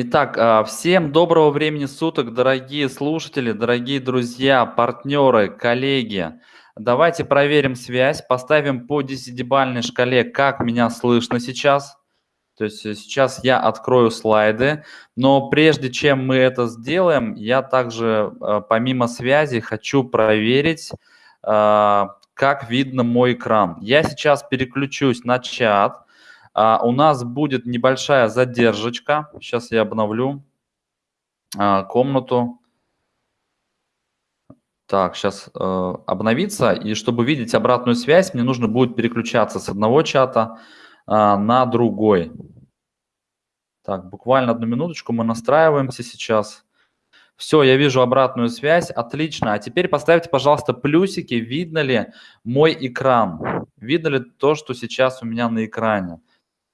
Итак, а, всем доброго времени суток, дорогие слушатели, дорогие друзья, партнеры, коллеги. Давайте проверим связь, поставим по десятибалльной шкале, как меня слышно сейчас. То есть э, сейчас я открою слайды, но прежде чем мы это сделаем, я также э, помимо связи хочу проверить, а, как видно мой экран. Я сейчас переключусь на чат. А, у нас будет небольшая задержечка. Сейчас я обновлю а, комнату. Так, сейчас э, обновится. И чтобы видеть обратную связь, мне нужно будет переключаться с одного чата э, на другой. Так, буквально одну минуточку, мы настраиваемся сейчас. Все, я вижу обратную связь, отлично. А теперь поставьте, пожалуйста, плюсики, видно ли мой экран. Видно ли то, что сейчас у меня на экране.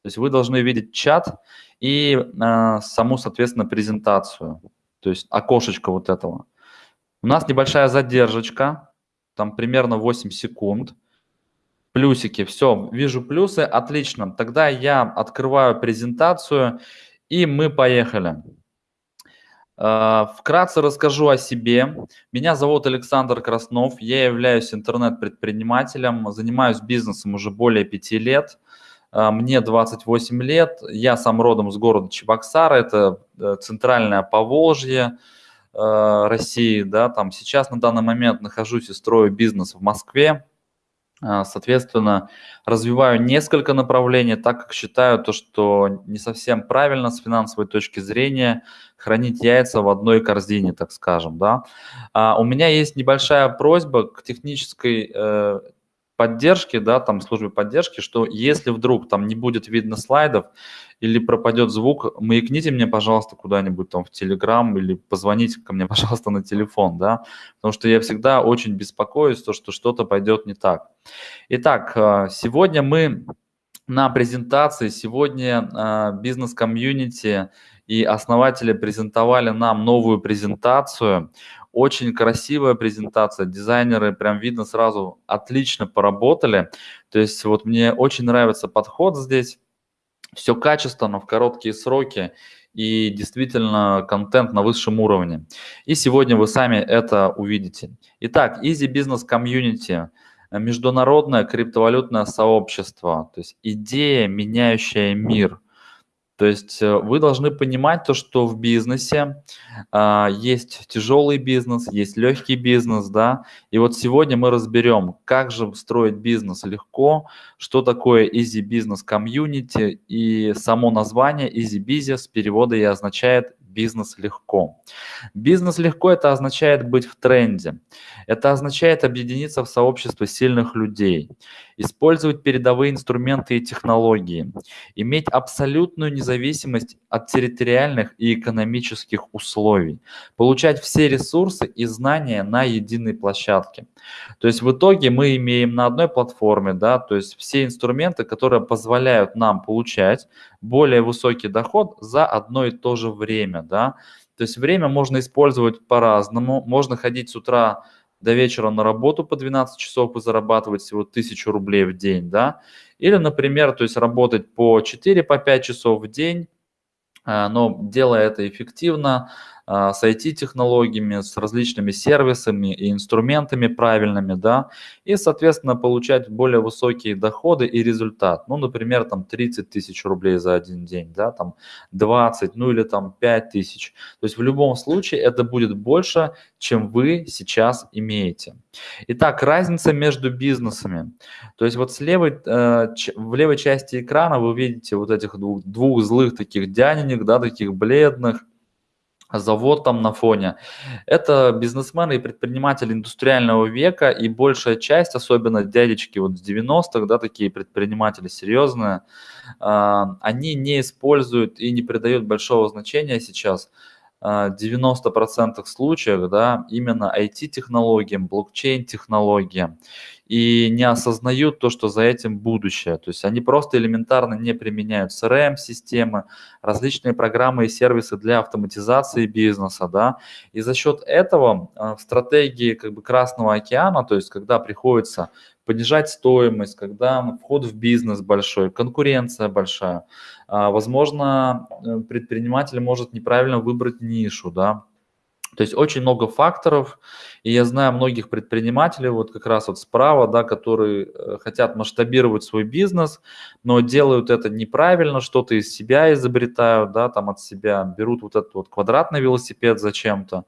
То есть вы должны видеть чат и э, саму, соответственно, презентацию, то есть окошечко вот этого. У нас небольшая задержечка, там примерно 8 секунд. Плюсики, все, вижу плюсы, отлично. Тогда я открываю презентацию, и мы поехали. Э, вкратце расскажу о себе. Меня зовут Александр Краснов, я являюсь интернет-предпринимателем, занимаюсь бизнесом уже более пяти лет. А, мне 28 лет, я сам родом с города Чебоксары, это э, центральное Поволжье э, России, да, там сейчас на данный момент нахожусь и строю бизнес в Москве, а, соответственно, развиваю несколько направлений, так как считаю то, что не совсем правильно с финансовой точки зрения хранить яйца в одной корзине, так скажем, да. А, у меня есть небольшая просьба к технической э, поддержки, да, там службе поддержки, что если вдруг там не будет видно слайдов или пропадет звук, маякните мне, пожалуйста, куда-нибудь там в Телеграм или позвоните ко мне, пожалуйста, на телефон, да, потому что я всегда очень беспокоюсь, то, что что-то пойдет не так. Итак, э, сегодня мы на презентации, сегодня э, бизнес-комьюнити и основатели презентовали нам новую презентацию очень красивая презентация, дизайнеры прям видно сразу отлично поработали. То есть вот мне очень нравится подход здесь. Все качественно, в короткие сроки и действительно контент на высшем уровне. И сегодня вы сами это увидите. Итак, Easy Business Community – международное криптовалютное сообщество, то есть идея, меняющая мир – то есть э, вы должны понимать то, что в бизнесе а, есть тяжелый бизнес, есть легкий бизнес, да. И вот сегодня мы разберем, как же строить бизнес легко, что такое Easy Business Community и само название Easy Business перевода и означает бизнес легко. Бизнес легко это означает быть в тренде. Это означает объединиться в сообщество сильных людей, использовать передовые инструменты и технологии, иметь абсолютную независимость от территориальных и экономических условий, получать все ресурсы и знания на единой площадке. То есть в итоге мы имеем на одной платформе, да, то есть все инструменты, которые позволяют нам получать более высокий доход за одно и то же время, да. То есть время можно использовать по-разному, можно ходить с утра до вечера на работу по 12 часов и зарабатывать всего 1000 рублей в день, да, или, например, то есть работать по 4-5 по часов в день, а, но делая это эффективно, с IT-технологиями, с различными сервисами и инструментами правильными, да, и, соответственно, получать более высокие доходы и результат. Ну, например, там 30 тысяч рублей за один день, да, там 20, ну или там 5 тысяч. То есть в любом случае это будет больше, чем вы сейчас имеете. Итак, разница между бизнесами. То есть вот с левой, э, в левой части экрана вы видите вот этих двух, двух злых таких дяненек, да, таких бледных, завод там на фоне. Это бизнесмены и предприниматели индустриального века, и большая часть, особенно дядечки вот с 90-х, да, такие предприниматели серьезные, а, они не используют и не придают большого значения сейчас 90% а, случаев, да, именно IT-технологиям, блокчейн-технологиям и не осознают то, что за этим будущее. То есть они просто элементарно не применяют CRM-системы, различные программы и сервисы для автоматизации бизнеса, да, и за счет этого а, в стратегии как бы Красного океана, то есть когда приходится понижать стоимость, когда вход в бизнес большой, конкуренция большая. А, возможно, э, предприниматель может неправильно выбрать нишу, да, то есть очень много факторов, и я знаю многих предпринимателей, вот как раз вот справа, да, которые э, хотят масштабировать свой бизнес, но делают это неправильно, что-то из себя изобретают, да, там от себя берут вот этот вот квадратный велосипед зачем-то,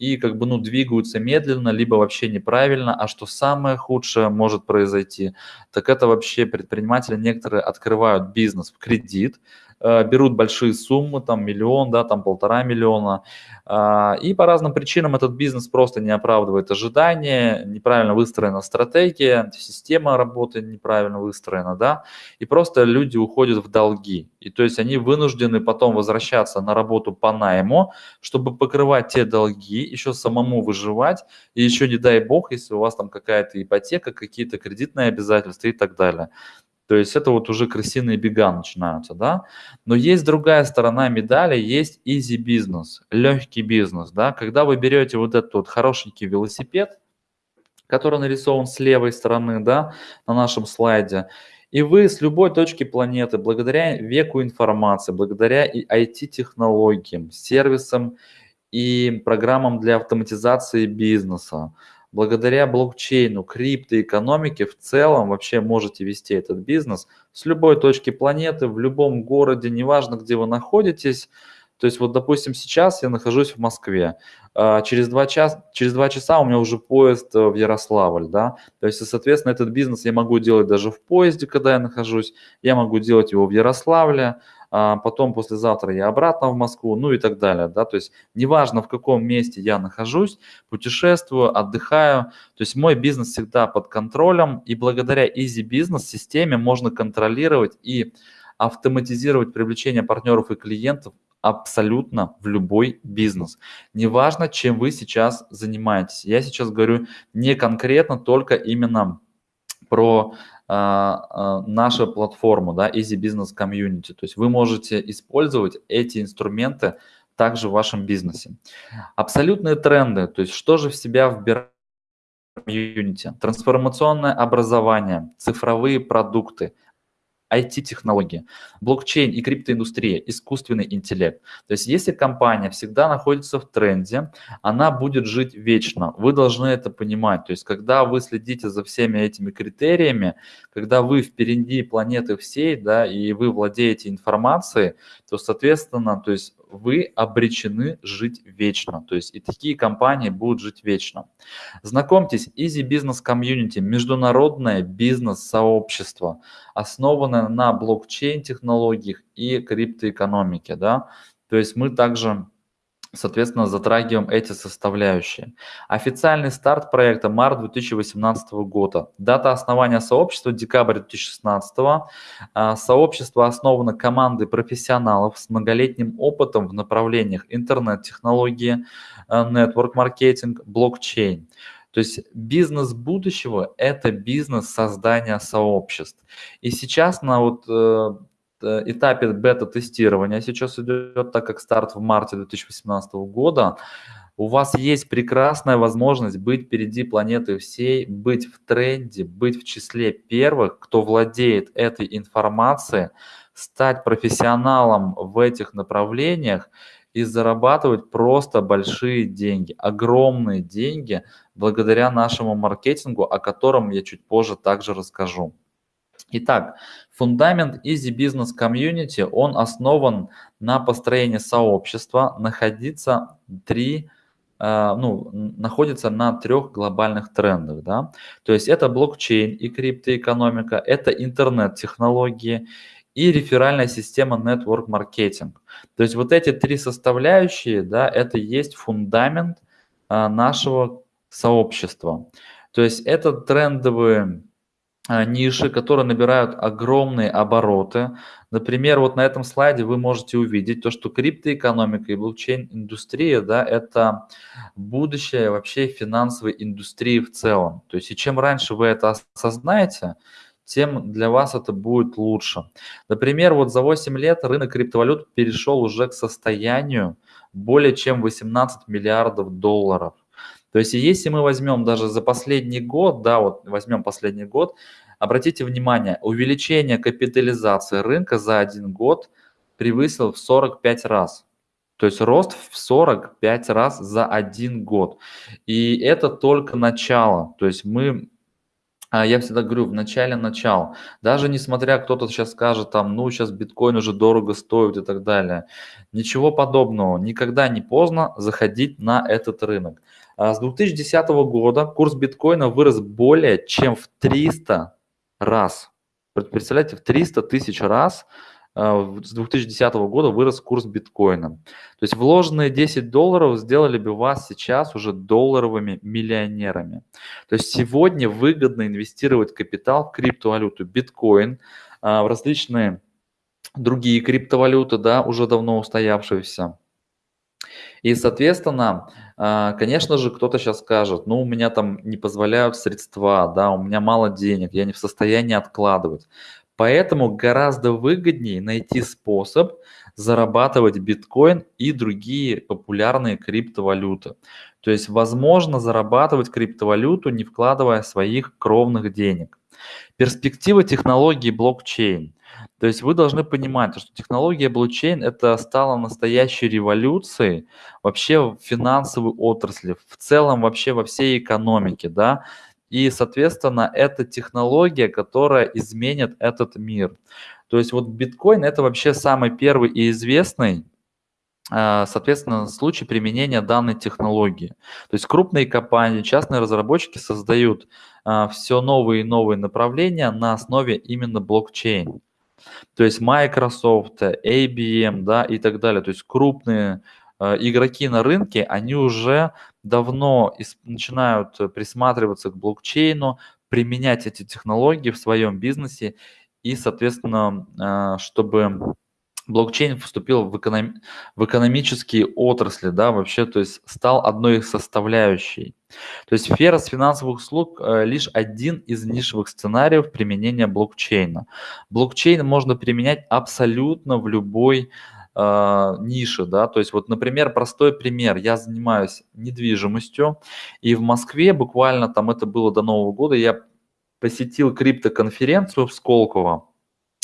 и как бы, ну, двигаются медленно, либо вообще неправильно, а что самое худшее может произойти, так это вообще предприниматели некоторые открывают бизнес в кредит, берут большие суммы, там миллион, да, там полтора миллиона, а, и по разным причинам этот бизнес просто не оправдывает ожидания, неправильно выстроена стратегия, система работы неправильно выстроена, да, и просто люди уходят в долги, и то есть они вынуждены потом возвращаться на работу по найму, чтобы покрывать те долги, еще самому выживать, и еще не дай бог, если у вас там какая-то ипотека, какие-то кредитные обязательства и так далее. То есть это вот уже крысиные бега начинаются, да. Но есть другая сторона медали, есть easy бизнес, легкий бизнес, да. Когда вы берете вот этот вот хорошенький велосипед, который нарисован с левой стороны, да, на нашем слайде, и вы с любой точки планеты, благодаря веку информации, благодаря IT-технологиям, сервисам и программам для автоматизации бизнеса, благодаря блокчейну, криптоэкономике в целом вообще можете вести этот бизнес с любой точки планеты, в любом городе, неважно, где вы находитесь. То есть вот, допустим, сейчас я нахожусь в Москве, а, через два, часа, через два часа у меня уже поезд э, в Ярославль, да, то есть, соответственно, этот бизнес я могу делать даже в поезде, когда я нахожусь, я могу делать его в Ярославле, потом послезавтра я обратно в Москву, ну и так далее, да, то есть неважно в каком месте я нахожусь, путешествую, отдыхаю, то есть мой бизнес всегда под контролем, и благодаря Easy Business системе можно контролировать и автоматизировать привлечение партнеров и клиентов абсолютно в любой бизнес. Неважно, чем вы сейчас занимаетесь. Я сейчас говорю не конкретно, только именно про а, а, наша платформа, да, Easy Business Community. То есть вы можете использовать эти инструменты также в вашем бизнесе. Абсолютные тренды, то есть что же в себя вбирает комьюнити, трансформационное образование, цифровые продукты, IT-технологии, блокчейн и криптоиндустрия, искусственный интеллект. То есть если компания всегда находится в тренде, она будет жить вечно. Вы должны это понимать. То есть когда вы следите за всеми этими критериями, когда вы впереди планеты всей, да, и вы владеете информацией, то, соответственно, то есть вы обречены жить вечно. То есть и такие компании будут жить вечно. Знакомьтесь, Easy Business Community – международное бизнес-сообщество, основанное на блокчейн-технологиях и криптоэкономике. Да? То есть мы также соответственно, затрагиваем эти составляющие. Официальный старт проекта март 2018 года. Дата основания сообщества декабрь 2016. А, сообщество основано командой профессионалов с многолетним опытом в направлениях интернет-технологии, нетворк-маркетинг, блокчейн. То есть бизнес будущего – это бизнес создания сообществ. И сейчас на вот э, этапе бета-тестирования сейчас идет, так как старт в марте 2018 года, у вас есть прекрасная возможность быть впереди планеты всей, быть в тренде, быть в числе первых, кто владеет этой информацией, стать профессионалом в этих направлениях и зарабатывать просто большие деньги, огромные деньги благодаря нашему маркетингу, о котором я чуть позже также расскажу. Итак, фундамент Easy Business Community, он основан на построении сообщества, находится три, э, ну, находится на трех глобальных трендах. Да? То есть это блокчейн и криптоэкономика, это интернет-технологии и реферальная система Network Marketing. То есть вот эти три составляющие, да, это есть фундамент э, нашего сообщества. То есть это трендовые а, ниши, которые набирают огромные обороты. Например, вот на этом слайде вы можете увидеть то, что криптоэкономика и блокчейн-индустрия, да, это будущее вообще финансовой индустрии в целом. То есть и чем раньше вы это осознаете, тем для вас это будет лучше. Например, вот за 8 лет рынок криптовалют перешел уже к состоянию более чем 18 миллиардов долларов. То есть если мы возьмем даже за последний год, да, вот возьмем последний год, обратите внимание, увеличение капитализации рынка за один год превысил в 45 раз. То есть рост в 45 раз за один год. И это только начало. То есть мы а, я всегда говорю, в начале начал. Даже несмотря, кто-то сейчас скажет, там, ну, сейчас биткоин уже дорого стоит и так далее. Ничего подобного. Никогда не поздно заходить на этот рынок. А с 2010 года курс биткоина вырос более чем в 300 раз. Представляете, в 300 тысяч раз а, с 2010 года вырос курс биткоина. То есть вложенные 10 долларов сделали бы вас сейчас уже долларовыми миллионерами. То есть сегодня выгодно инвестировать капитал в криптовалюту биткоин, а, в различные другие криптовалюты, да, уже давно устоявшиеся. И, соответственно, а, конечно же, кто-то сейчас скажет, ну, у меня там не позволяют средства, да, у меня мало денег, я не в состоянии откладывать. Поэтому гораздо выгоднее найти способ зарабатывать биткоин и другие популярные криптовалюты. То есть возможно зарабатывать криптовалюту, не вкладывая своих кровных денег. Перспектива технологии блокчейн. То есть вы должны понимать, что технология блокчейн это стала настоящей революцией вообще в финансовой отрасли, в целом вообще во всей экономике, да. И, соответственно, это технология, которая изменит этот мир. То есть вот биткоин это вообще самый первый и известный а, соответственно, случай применения данной технологии. То есть крупные компании, частные разработчики создают а, все новые и новые направления на основе именно блокчейн. То есть Microsoft, IBM да, и так далее. То есть крупные Э, игроки на рынке, они уже давно начинают присматриваться к блокчейну, применять эти технологии в своем бизнесе и, соответственно, э, чтобы блокчейн вступил в, эконом... в экономические отрасли, да, вообще, то есть стал одной из составляющей. То есть сфера с финансовых услуг э, лишь один из нишевых сценариев применения блокчейна. Блокчейн можно применять абсолютно в любой э, ниши, да, то есть вот, например, простой пример, я занимаюсь недвижимостью, и в Москве буквально там это было до Нового года, я посетил криптоконференцию в Сколково,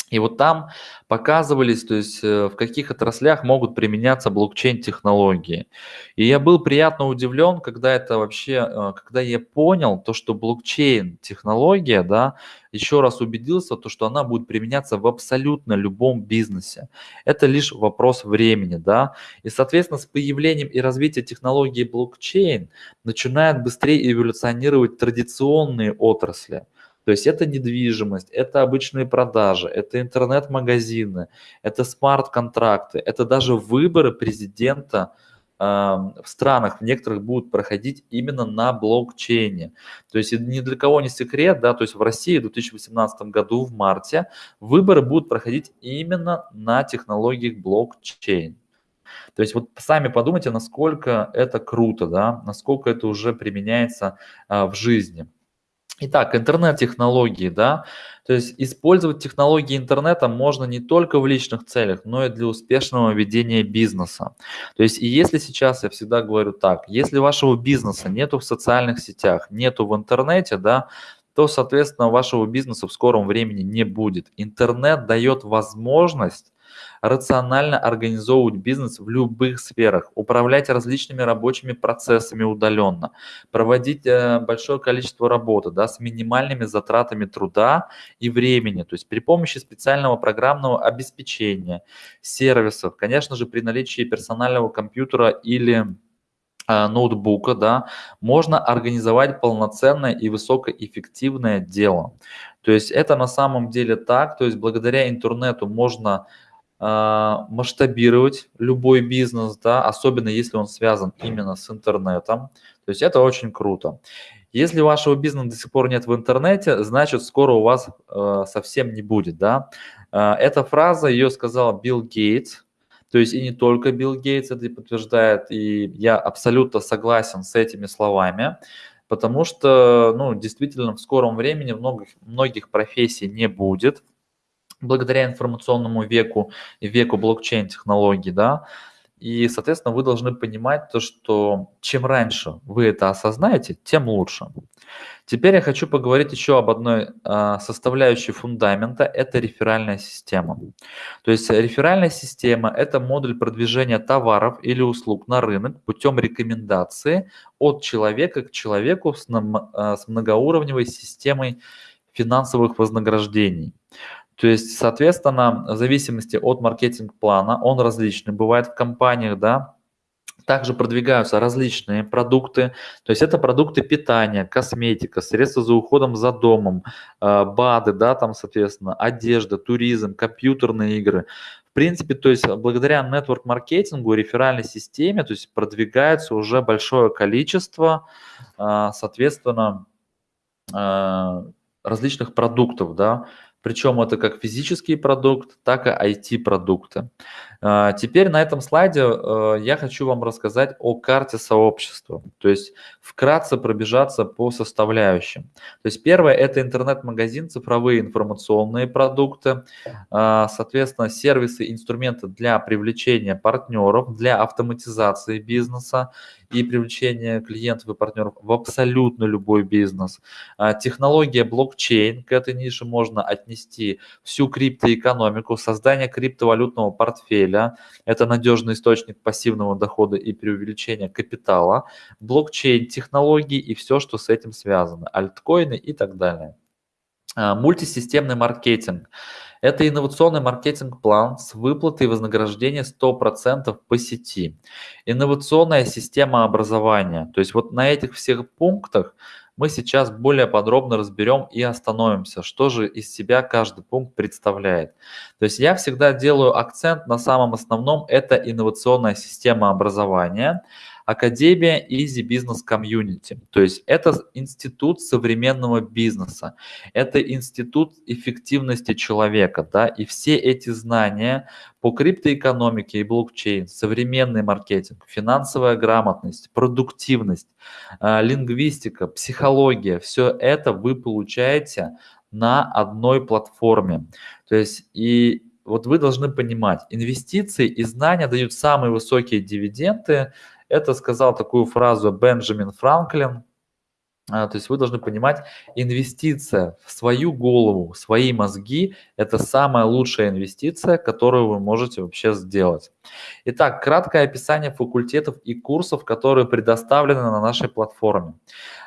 и вот там показывались, то есть э, в каких отраслях могут применяться блокчейн-технологии. И я был приятно удивлен, когда это вообще, э, когда я понял то, что блокчейн-технология, да, еще раз убедился, то, что она будет применяться в абсолютно любом бизнесе. Это лишь вопрос времени, да. И, соответственно, с появлением и развитием технологии блокчейн начинают быстрее эволюционировать традиционные отрасли. То есть это недвижимость, это обычные продажи, это интернет-магазины, это смарт-контракты, это даже выборы президента э, в странах, в некоторых будут проходить именно на блокчейне. То есть ни для кого не секрет, да, то есть в России в 2018 году в марте выборы будут проходить именно на технологиях блокчейн. То есть вот сами подумайте, насколько это круто, да, насколько это уже применяется а, в жизни. Итак, интернет-технологии, да, то есть использовать технологии интернета можно не только в личных целях, но и для успешного ведения бизнеса. То есть и если сейчас, я всегда говорю так, если вашего бизнеса нету в социальных сетях, нету в интернете, да, то, соответственно, вашего бизнеса в скором времени не будет. Интернет дает возможность рационально организовывать бизнес в любых сферах, управлять различными рабочими процессами удаленно, проводить э, большое количество работы да, с минимальными затратами труда и времени, то есть при помощи специального программного обеспечения, сервисов, конечно же, при наличии персонального компьютера или э, ноутбука, да, можно организовать полноценное и высокоэффективное дело. То есть это на самом деле так, то есть благодаря интернету можно масштабировать любой бизнес, да, особенно если он связан именно с интернетом. То есть это очень круто. Если вашего бизнеса до сих пор нет в интернете, значит скоро у вас э, совсем не будет, да. Э, эта фраза, ее сказал Билл Гейтс, то есть и не только Билл Гейтс это подтверждает, и я абсолютно согласен с этими словами, потому что, ну, действительно, в скором времени многих, многих профессий не будет, благодаря информационному веку и веку блокчейн-технологий, да, И, соответственно, вы должны понимать то, что чем раньше вы это осознаете, тем лучше. Теперь я хочу поговорить еще об одной а, составляющей фундамента – это реферальная система. То есть реферальная система – это модуль продвижения товаров или услуг на рынок путем рекомендации от человека к человеку с, а, с многоуровневой системой финансовых вознаграждений. То есть, соответственно, в зависимости от маркетинг-плана, он различный. Бывает в компаниях, да, также продвигаются различные продукты, то есть это продукты питания, косметика, средства за уходом за домом, э, БАДы, да, там, соответственно, одежда, туризм, компьютерные игры. В принципе, то есть благодаря нетворк-маркетингу, реферальной системе, то есть продвигается уже большое количество, э, соответственно, э, различных продуктов, да, причем это как физический продукт, так и IT-продукты. А, теперь на этом слайде э, я хочу вам рассказать о карте сообщества, то есть вкратце пробежаться по составляющим. То есть первое – это интернет-магазин, цифровые информационные продукты, а, соответственно, сервисы, инструменты для привлечения партнеров, для автоматизации бизнеса и привлечения клиентов и партнеров в абсолютно любой бизнес. А, технология блокчейн, к этой нише можно отнести всю криптоэкономику, создание криптовалютного портфеля, портфеля. Это надежный источник пассивного дохода и преувеличения капитала, блокчейн-технологии и все, что с этим связано, альткоины и так далее. А, мультисистемный маркетинг. Это инновационный маркетинг-план с выплатой вознаграждения 100% по сети. Инновационная система образования. То есть вот на этих всех пунктах мы сейчас более подробно разберем и остановимся, что же из себя каждый пункт представляет. То есть я всегда делаю акцент на самом основном, это инновационная система образования, Академия Easy Business Community. То есть это институт современного бизнеса, это институт эффективности человека, да, и все эти знания по криптоэкономике и блокчейн, современный маркетинг, финансовая грамотность, продуктивность, а, лингвистика, психология, все это вы получаете на одной платформе. То есть и вот вы должны понимать, инвестиции и знания дают самые высокие дивиденды, это сказал такую фразу Бенджамин Франклин. А, то есть вы должны понимать, инвестиция в свою голову, в свои мозги – это самая лучшая инвестиция, которую вы можете вообще сделать. Итак, краткое описание факультетов и курсов, которые предоставлены на нашей платформе.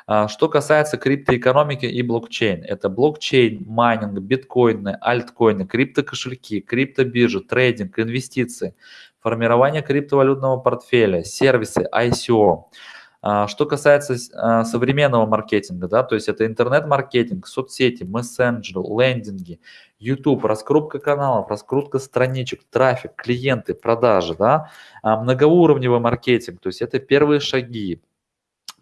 А, что касается криптоэкономики и блокчейн, это блокчейн, майнинг, биткоины, альткоины, криптокошельки, криптобиржи, трейдинг, инвестиции, формирование криптовалютного портфеля, сервисы, ICO. А, что касается а, современного маркетинга, да, то есть это интернет-маркетинг, соцсети, мессенджеры, лендинги, YouTube, раскрутка каналов, раскрутка страничек, трафик, клиенты, продажи, да, а, многоуровневый маркетинг, то есть это первые шаги,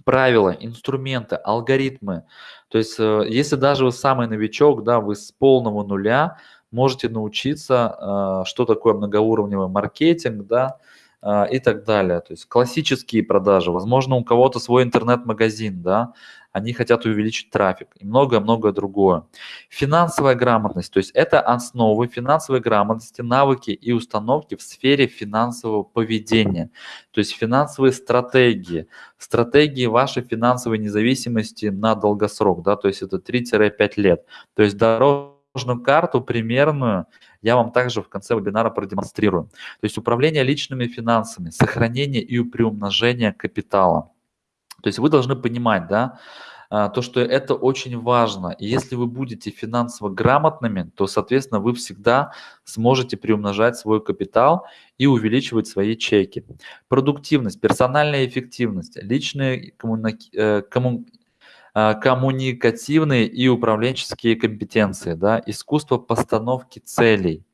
правила, инструменты, алгоритмы. То есть э, если даже вы самый новичок, да, вы с полного нуля, можете научиться, а, что такое многоуровневый маркетинг, да, а, и так далее. То есть классические продажи, возможно, у кого-то свой интернет-магазин, да, они хотят увеличить трафик и многое-многое другое. Финансовая грамотность, то есть это основы финансовой грамотности, навыки и установки в сфере финансового поведения, то есть финансовые стратегии, стратегии вашей финансовой независимости на долгосрок, да, то есть это 3-5 лет, то есть дорога дорожную карту примерную я вам также в конце вебинара продемонстрирую. То есть управление личными финансами, сохранение и приумножение капитала. То есть вы должны понимать, да, а, то, что это очень важно. И если вы будете финансово грамотными, то, соответственно, вы всегда сможете приумножать свой капитал и увеличивать свои чеки. Продуктивность, персональная эффективность, личные коммуни... Э. А, коммуникативные и управленческие компетенции, да, искусство постановки целей,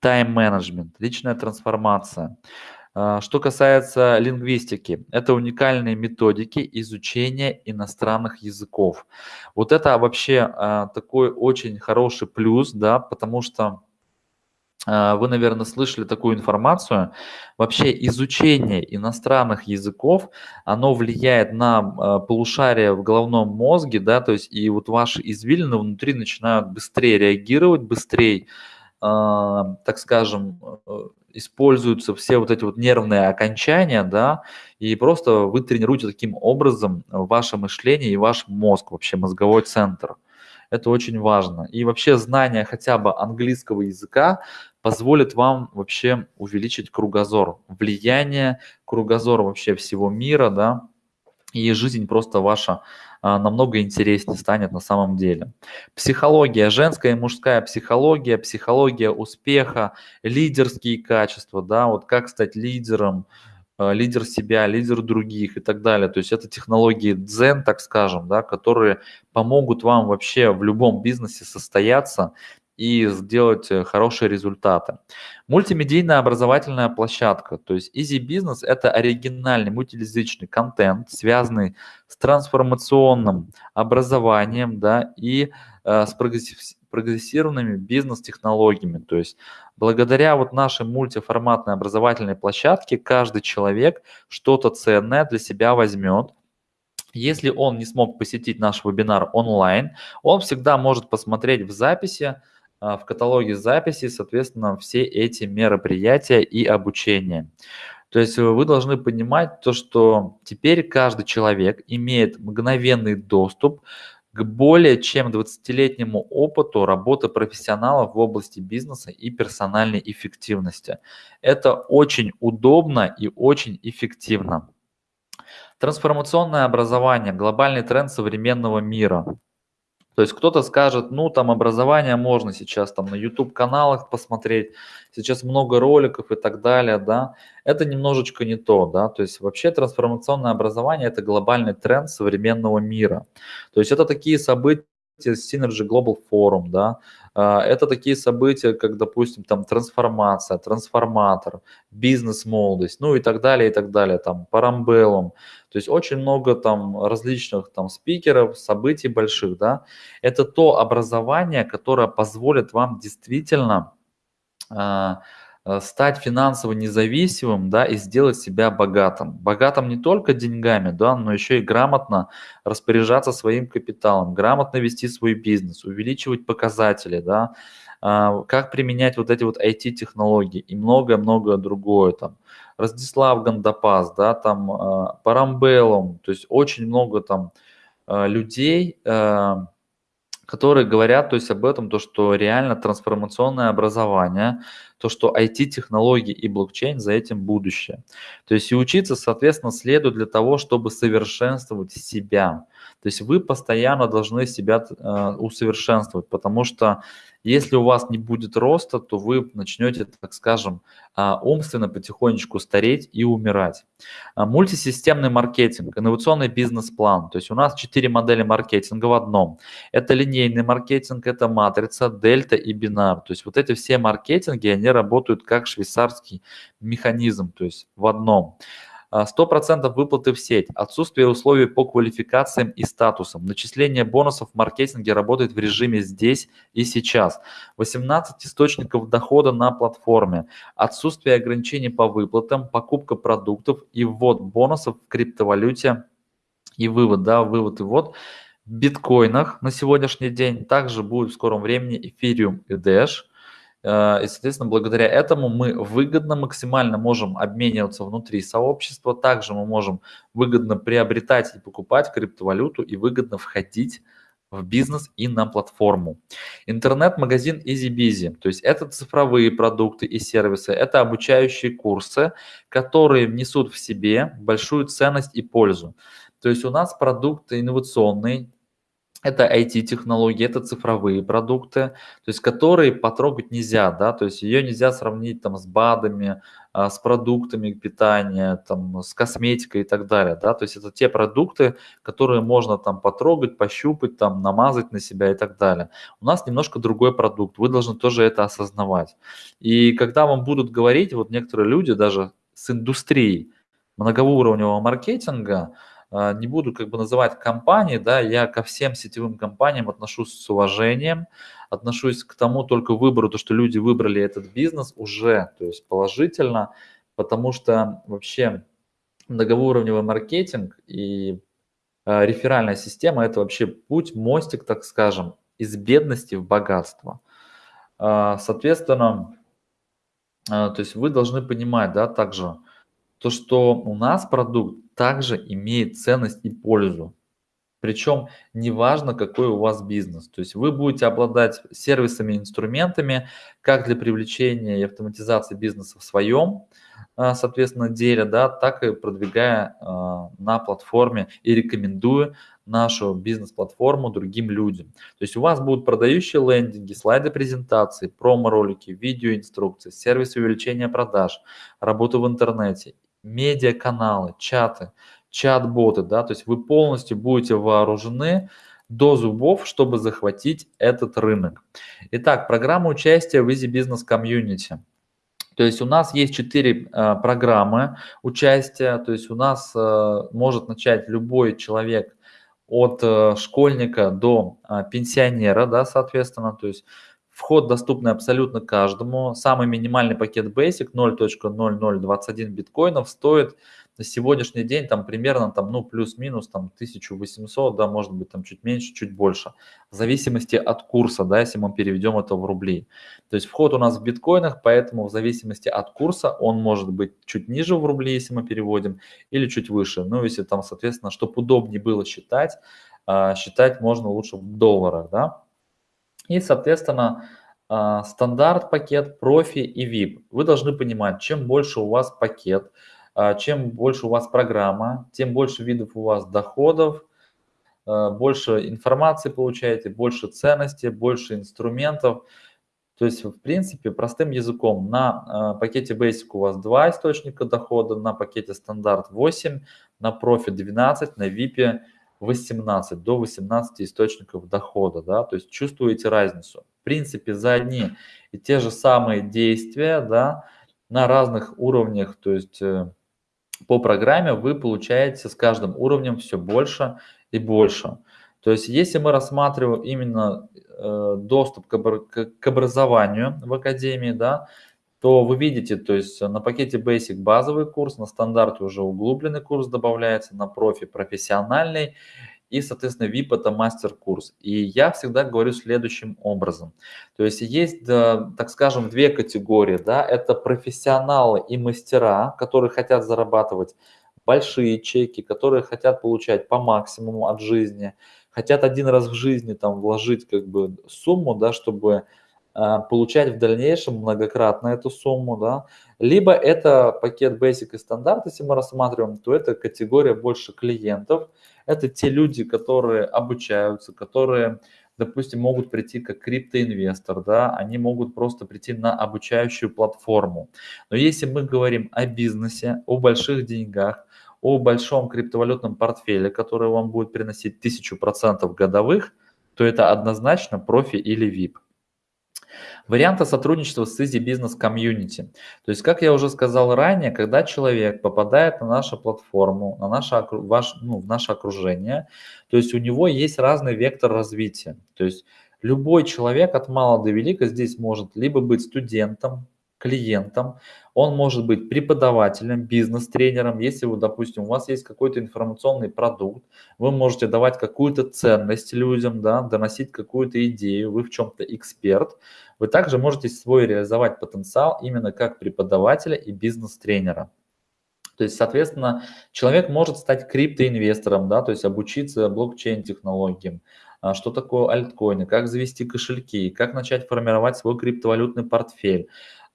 тайм-менеджмент, личная трансформация. А, что касается лингвистики, это уникальные методики изучения иностранных языков. Вот это вообще а, такой очень хороший плюс, да, потому что вы, наверное, слышали такую информацию. Вообще изучение иностранных языков, оно влияет на а, полушарие в головном мозге, да, то есть и вот ваши извилины внутри начинают быстрее реагировать, быстрее, так скажем, используются все вот эти вот нервные окончания, да, и просто вы тренируете таким образом ваше мышление и ваш мозг, вообще мозговой центр. Это очень важно. И вообще знание хотя бы английского языка позволит вам вообще увеличить кругозор, влияние кругозора вообще всего мира, да, и жизнь просто ваша а, намного интереснее станет на самом деле. Психология, женская и мужская психология, психология успеха, лидерские качества, да, вот как стать лидером, а, лидер себя, лидер других и так далее. То есть это технологии дзен, так скажем, да, которые помогут вам вообще в любом бизнесе состояться и сделать э, хорошие результаты. Мультимедийная образовательная площадка, то есть Easy Business – это оригинальный мультиязычный контент, связанный с трансформационным образованием да, и э, с прогрессированными бизнес-технологиями. То есть благодаря вот нашей мультиформатной образовательной площадке каждый человек что-то ценное для себя возьмет, если он не смог посетить наш вебинар онлайн, он всегда может посмотреть в записи в каталоге записи, соответственно, все эти мероприятия и обучение. То есть э, вы должны понимать то, что теперь каждый человек имеет мгновенный доступ к более чем 20-летнему опыту работы профессионалов в области бизнеса и персональной эффективности. Это очень удобно и очень эффективно. Трансформационное образование – глобальный тренд современного мира. То есть кто-то скажет, ну там образование можно сейчас там на YouTube каналах посмотреть, сейчас много роликов и так далее, да. Это немножечко не то, да. То есть вообще трансформационное образование это глобальный тренд современного мира. То есть это такие события, Synergy Global Forum, да, а, это такие события, как, допустим, там трансформация, трансформатор, бизнес-молодость, ну и так далее, и так далее, там парамбеллум. То есть очень много там различных там спикеров, событий больших, да. Это то образование, которое позволит вам действительно а, стать финансово независимым, да, и сделать себя богатым. Богатым не только деньгами, да, но еще и грамотно распоряжаться своим капиталом, грамотно вести свой бизнес, увеличивать показатели, да, а, как применять вот эти вот IT-технологии и многое-многое другое там. Раздислав Гандапас, да, там а, Парамбеллум, то есть очень много там а, людей, которые говорят то есть об этом, то, что реально трансформационное образование, то, что IT-технологии и блокчейн за этим будущее. То есть и учиться, соответственно, следует для того, чтобы совершенствовать себя. То есть вы постоянно должны себя э, усовершенствовать, потому что если у вас не будет роста, то вы начнете, так скажем, умственно потихонечку стареть и умирать. А мультисистемный маркетинг, инновационный бизнес-план. То есть у нас четыре модели маркетинга в одном. Это линейный маркетинг, это матрица, дельта и бинар. То есть вот эти все маркетинги, они работают как швейцарский механизм, то есть в одном. 100% выплаты в сеть, отсутствие условий по квалификациям и статусам, начисление бонусов в маркетинге работает в режиме здесь и сейчас, 18 источников дохода на платформе, отсутствие ограничений по выплатам, покупка продуктов и ввод бонусов в криптовалюте и вывод, да, вывод и ввод биткоинах на сегодняшний день. Также будет в скором времени эфириум и Э, и, соответственно, благодаря этому мы выгодно максимально можем обмениваться внутри сообщества. Также мы можем выгодно приобретать и покупать криптовалюту и выгодно входить в бизнес и на платформу. Интернет-магазин EasyBizy, то есть это цифровые продукты и сервисы, это обучающие курсы, которые внесут в себе большую ценность и пользу. То есть у нас продукты инновационные, это IT-технологии, это цифровые продукты, то есть которые потрогать нельзя, да, то есть ее нельзя сравнить там с БАДами, а, с продуктами питания, там, с косметикой и так далее, да, то есть это те продукты, которые можно там потрогать, пощупать, там, намазать на себя и так далее. У нас немножко другой продукт, вы должны тоже это осознавать. И когда вам будут говорить, вот некоторые люди даже с индустрией многоуровневого маркетинга, не буду как бы называть компании, да, я ко всем сетевым компаниям отношусь с уважением, отношусь к тому только выбору, то, что люди выбрали этот бизнес уже, то есть положительно, потому что вообще многоуровневый маркетинг и э, реферальная система – это вообще путь, мостик, так скажем, из бедности в богатство. Э, соответственно, А, то есть вы должны понимать, да, также, то, что у нас продукт также имеет ценность и пользу. Причем неважно, какой у вас бизнес. То есть вы будете обладать сервисами, инструментами как для привлечения и автоматизации бизнеса в своем, а, соответственно, деле, да, так и продвигая а, на платформе и рекомендуя нашу бизнес-платформу другим людям. То есть у вас будут продающие лендинги, слайды презентации, промо-ролики, видеоинструкции, сервисы увеличения продаж, работа в интернете, медиаканалы, чаты, чат-боты, да, то есть вы полностью будете вооружены до зубов, чтобы захватить этот рынок. Итак, программа участия в Easy Business Community. То есть у нас есть четыре э, программы участия, то есть у нас э, может начать любой человек от э, школьника до э, пенсионера, да, соответственно, то есть вход доступный абсолютно каждому. Самый минимальный пакет Basic 0.0021 биткоинов стоит на сегодняшний день там примерно там, ну, плюс-минус там 1800, да, может быть там чуть меньше, чуть больше, в зависимости от курса, да, если мы переведем это в рубли. То есть вход у нас в биткоинах, поэтому в зависимости от курса он может быть чуть ниже в рубли, если мы переводим, или чуть выше. Ну, если там, соответственно, чтобы удобнее было считать, а, считать можно лучше в долларах, да. И, соответственно, а, стандарт пакет, профи и VIP. Вы должны понимать, чем больше у вас пакет, а, чем больше у вас программа, тем больше видов у вас доходов, а, больше информации получаете, больше ценностей, больше инструментов. То есть, в принципе, простым языком, на пакете Basic у вас два источника дохода, на пакете стандарт 8, на профи 12, на VIP 18, до 18 источников дохода. Да? То есть чувствуете разницу. В принципе, за одни и те же самые действия да, на разных уровнях, то есть э, по программе вы получаете с каждым уровнем все больше и больше. То есть если мы рассматриваем именно э, доступ к, образованию в академии, да, то вы видите, то есть на пакете Basic базовый курс, на стандарте уже углубленный курс добавляется, на профи профессиональный и, соответственно, VIP – это мастер-курс. И я всегда говорю следующим образом. То есть есть, так скажем, две категории. Да? Это профессионалы и мастера, которые хотят зарабатывать большие чеки, которые хотят получать по максимуму от жизни, хотят один раз в жизни там вложить как бы сумму, да, чтобы получать в дальнейшем многократно эту сумму, да, либо это пакет Basic и стандарт, если мы рассматриваем, то это категория больше клиентов, это те люди, которые обучаются, которые, допустим, могут прийти как криптоинвестор, да, они могут просто прийти на обучающую платформу. Но если мы говорим о бизнесе, о больших деньгах, о большом криптовалютном портфеле, который вам будет приносить 1000% годовых, то это однозначно профи или VIP. Варианты сотрудничества с Easy Business Community. То есть, как я уже сказал ранее, когда человек попадает на нашу платформу, на наше, ваш, ну, в наше окружение, то есть у него есть разный вектор развития. То есть любой человек от мала до велика здесь может либо быть студентом, клиентом, он может быть преподавателем, бизнес-тренером. Если, вы, допустим, у вас есть какой-то информационный продукт, вы можете давать какую-то ценность людям, да, доносить какую-то идею, вы в чем-то эксперт. Вы также можете свой реализовать потенциал именно как преподавателя и бизнес-тренера. То есть, соответственно, человек может стать криптоинвестором, да, то есть обучиться блокчейн-технологиям, а, что такое альткоины, как завести кошельки, как начать формировать свой криптовалютный портфель,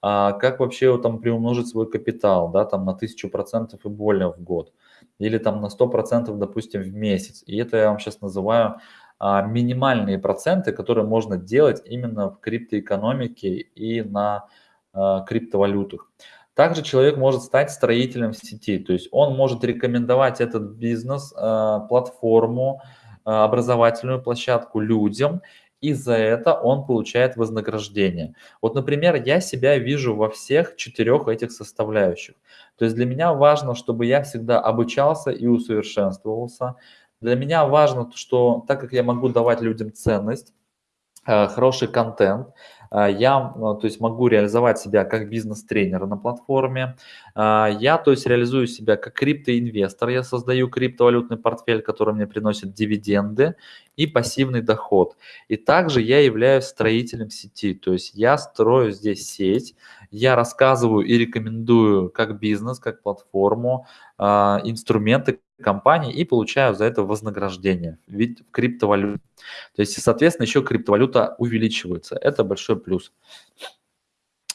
а как вообще там приумножить свой капитал, да, там на 1000% и более в год, или там на 100%, допустим, в месяц. И это я вам сейчас называю а, минимальные проценты, которые можно делать именно в криптоэкономике и на а, криптовалютах. Также человек может стать строителем сети, то есть он может рекомендовать этот бизнес, а, платформу, образовательную площадку людям, и за это он получает вознаграждение. Вот, например, я себя вижу во всех четырех этих составляющих. То есть для меня важно, чтобы я всегда обучался и усовершенствовался. Для меня важно, что так как я могу давать людям ценность, э, хороший контент, я, ну, то есть, могу реализовать себя как бизнес-тренер на платформе. А, я, то есть, реализую себя как криптоинвестор. Я создаю криптовалютный портфель, который мне приносит дивиденды и пассивный доход. И также я являюсь строителем сети. То есть, я строю здесь сеть, я рассказываю и рекомендую как бизнес, как платформу, инструменты компании и получаю за это вознаграждение в виде криптовалют. То есть, соответственно, еще криптовалюта увеличивается. Это большой плюс.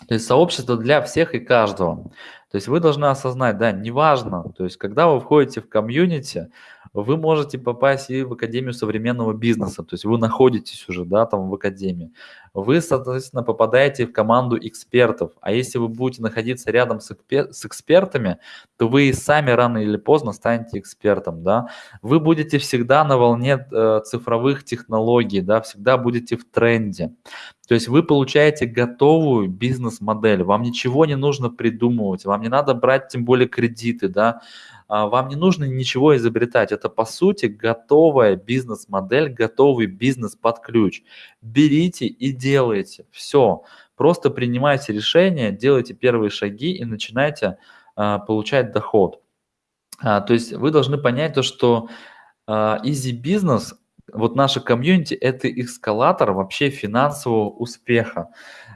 То есть сообщество для всех и каждого. То есть вы должны осознать, да, неважно, то есть когда вы входите в комьюнити, вы можете попасть и в Академию современного бизнеса, то есть вы находитесь уже, да, там в Академии. Вы, соответственно, попадаете в команду экспертов, а если вы будете находиться рядом с, экспер с экспертами, то вы и сами рано или поздно станете экспертом, да. Вы будете всегда на волне э, цифровых технологий, да, всегда будете в тренде. То есть вы получаете готовую бизнес-модель, вам ничего не нужно придумывать, вам не надо брать тем более кредиты, да, а, вам не нужно ничего изобретать. Это, по сути, готовая бизнес-модель, готовый бизнес под ключ. Берите и делайте. Все. Просто принимайте решения, делайте первые шаги и начинайте а, получать доход. А, то есть вы должны понять то, что а, easy business, вот наша комьюнити, это эскалатор вообще финансового успеха.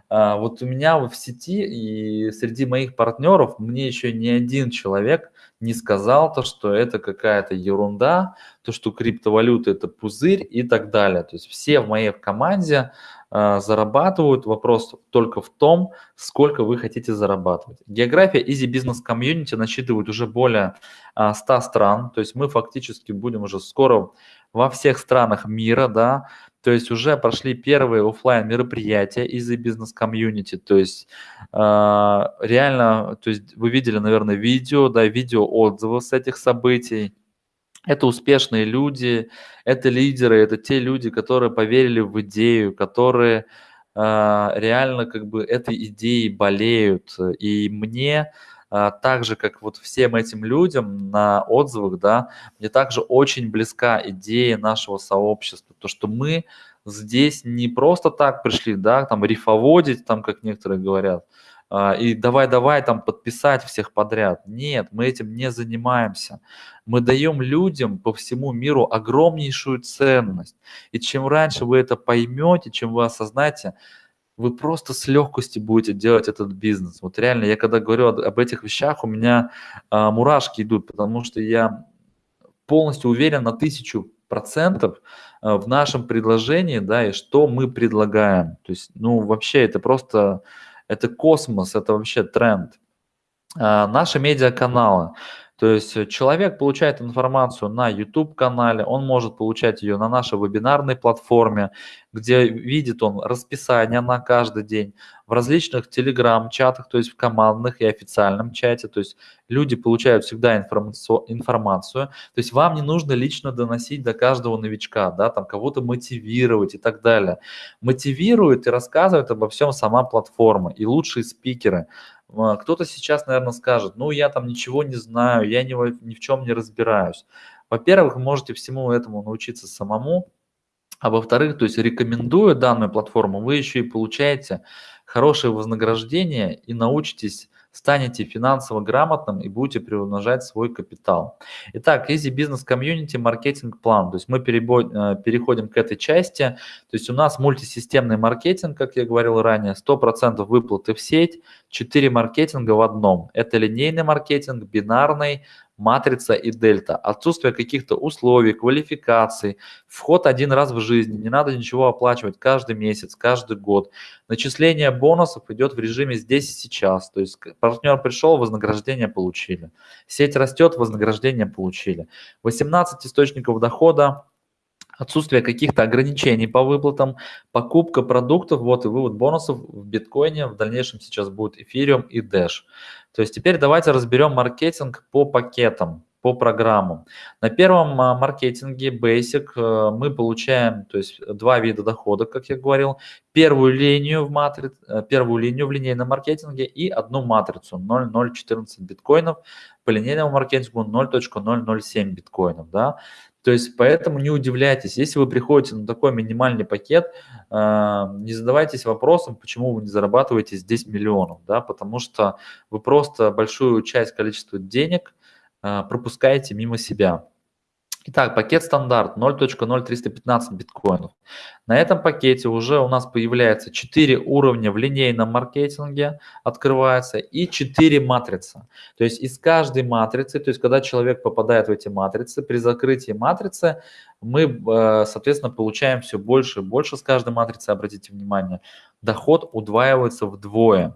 А, вот у меня в сети и среди моих партнеров мне еще ни один человек не сказал то, что это какая-то ерунда, то, что криптовалюта это пузырь и так далее. То есть все в моей команде э, зарабатывают. Вопрос только в том, сколько вы хотите зарабатывать. География Easy Business Community насчитывает уже более э, 100 стран. То есть мы фактически будем уже скоро во всех странах мира, да, то есть уже прошли первые офлайн мероприятия из бизнес-комьюнити, то есть э, реально, то есть вы видели, наверное, видео, да, видео отзывы с этих событий. Это успешные люди, это лидеры, это те люди, которые поверили в идею, которые э, реально как бы этой идеей болеют. И мне а, так же, как вот всем этим людям на отзывах, да, мне также очень близка идея нашего сообщества, то, что мы здесь не просто так пришли, да, там рифоводить, там, как некоторые говорят, и давай-давай там подписать всех подряд. Нет, мы этим не занимаемся. Мы даем людям по всему миру огромнейшую ценность. И чем раньше вы это поймете, чем вы осознаете, вы просто с легкостью будете делать этот бизнес. Вот реально, я когда говорю об этих вещах, у меня а, мурашки идут, потому что я полностью уверен на тысячу процентов а, в нашем предложении, да, и что мы предлагаем. То есть, ну, вообще, это просто, это космос, это вообще тренд. А, наши медиаканалы. То есть э, человек получает информацию на YouTube-канале, он может получать ее на нашей вебинарной платформе, где видит он расписание на каждый день, в различных телеграм-чатах, то есть в командных и официальном чате. То есть люди получают всегда информацию. То есть вам не нужно лично доносить до каждого новичка, да, там кого-то мотивировать и так далее. Мотивирует и рассказывает обо всем сама платформа и лучшие спикеры. А, кто-то сейчас, наверное, скажет, ну, я там ничего не знаю, я ни, ни в чем не разбираюсь. Во-первых, вы можете всему этому научиться самому, а во-вторых, то есть рекомендуя данную платформу, вы еще и получаете хорошее вознаграждение и научитесь станете финансово грамотным и будете приумножать свой капитал. Итак, Easy Business Community маркетинг план. То есть мы э, переходим к этой части. То есть у нас мультисистемный маркетинг, как я говорил ранее, 100% выплаты в сеть, 4 маркетинга в одном. Это линейный маркетинг, бинарный, матрица и дельта, отсутствие каких-то условий, квалификаций, вход один раз в жизни, не надо ничего оплачивать каждый месяц, каждый год. Начисление бонусов идет в режиме здесь и сейчас, то есть партнер пришел, вознаграждение получили. Сеть растет, вознаграждение получили. 18 источников дохода, отсутствие каких-то ограничений по выплатам, покупка продуктов, вот и вывод бонусов в биткоине, в дальнейшем сейчас будет эфириум и Dash. То есть теперь давайте разберем маркетинг по пакетам, по программам. На первом а, маркетинге Basic э, мы получаем то есть, два вида дохода, как я говорил. Первую линию в, матри... Э, первую линию в линейном маркетинге и одну матрицу 0,014 биткоинов. По линейному маркетингу 0.007 биткоинов. Да? То есть поэтому не удивляйтесь, если вы приходите на такой минимальный пакет, а, не задавайтесь вопросом, почему вы не зарабатываете здесь миллионов, да, потому что вы просто большую часть количества денег а, пропускаете мимо себя. Итак, пакет стандарт 0.0315 биткоинов. На этом пакете уже у нас появляется 4 уровня в линейном маркетинге, открывается, и 4 матрицы. То есть из каждой матрицы, то есть когда человек попадает в эти матрицы, при закрытии матрицы мы, э, соответственно, получаем все больше и больше с каждой матрицы, обратите внимание, доход удваивается вдвое.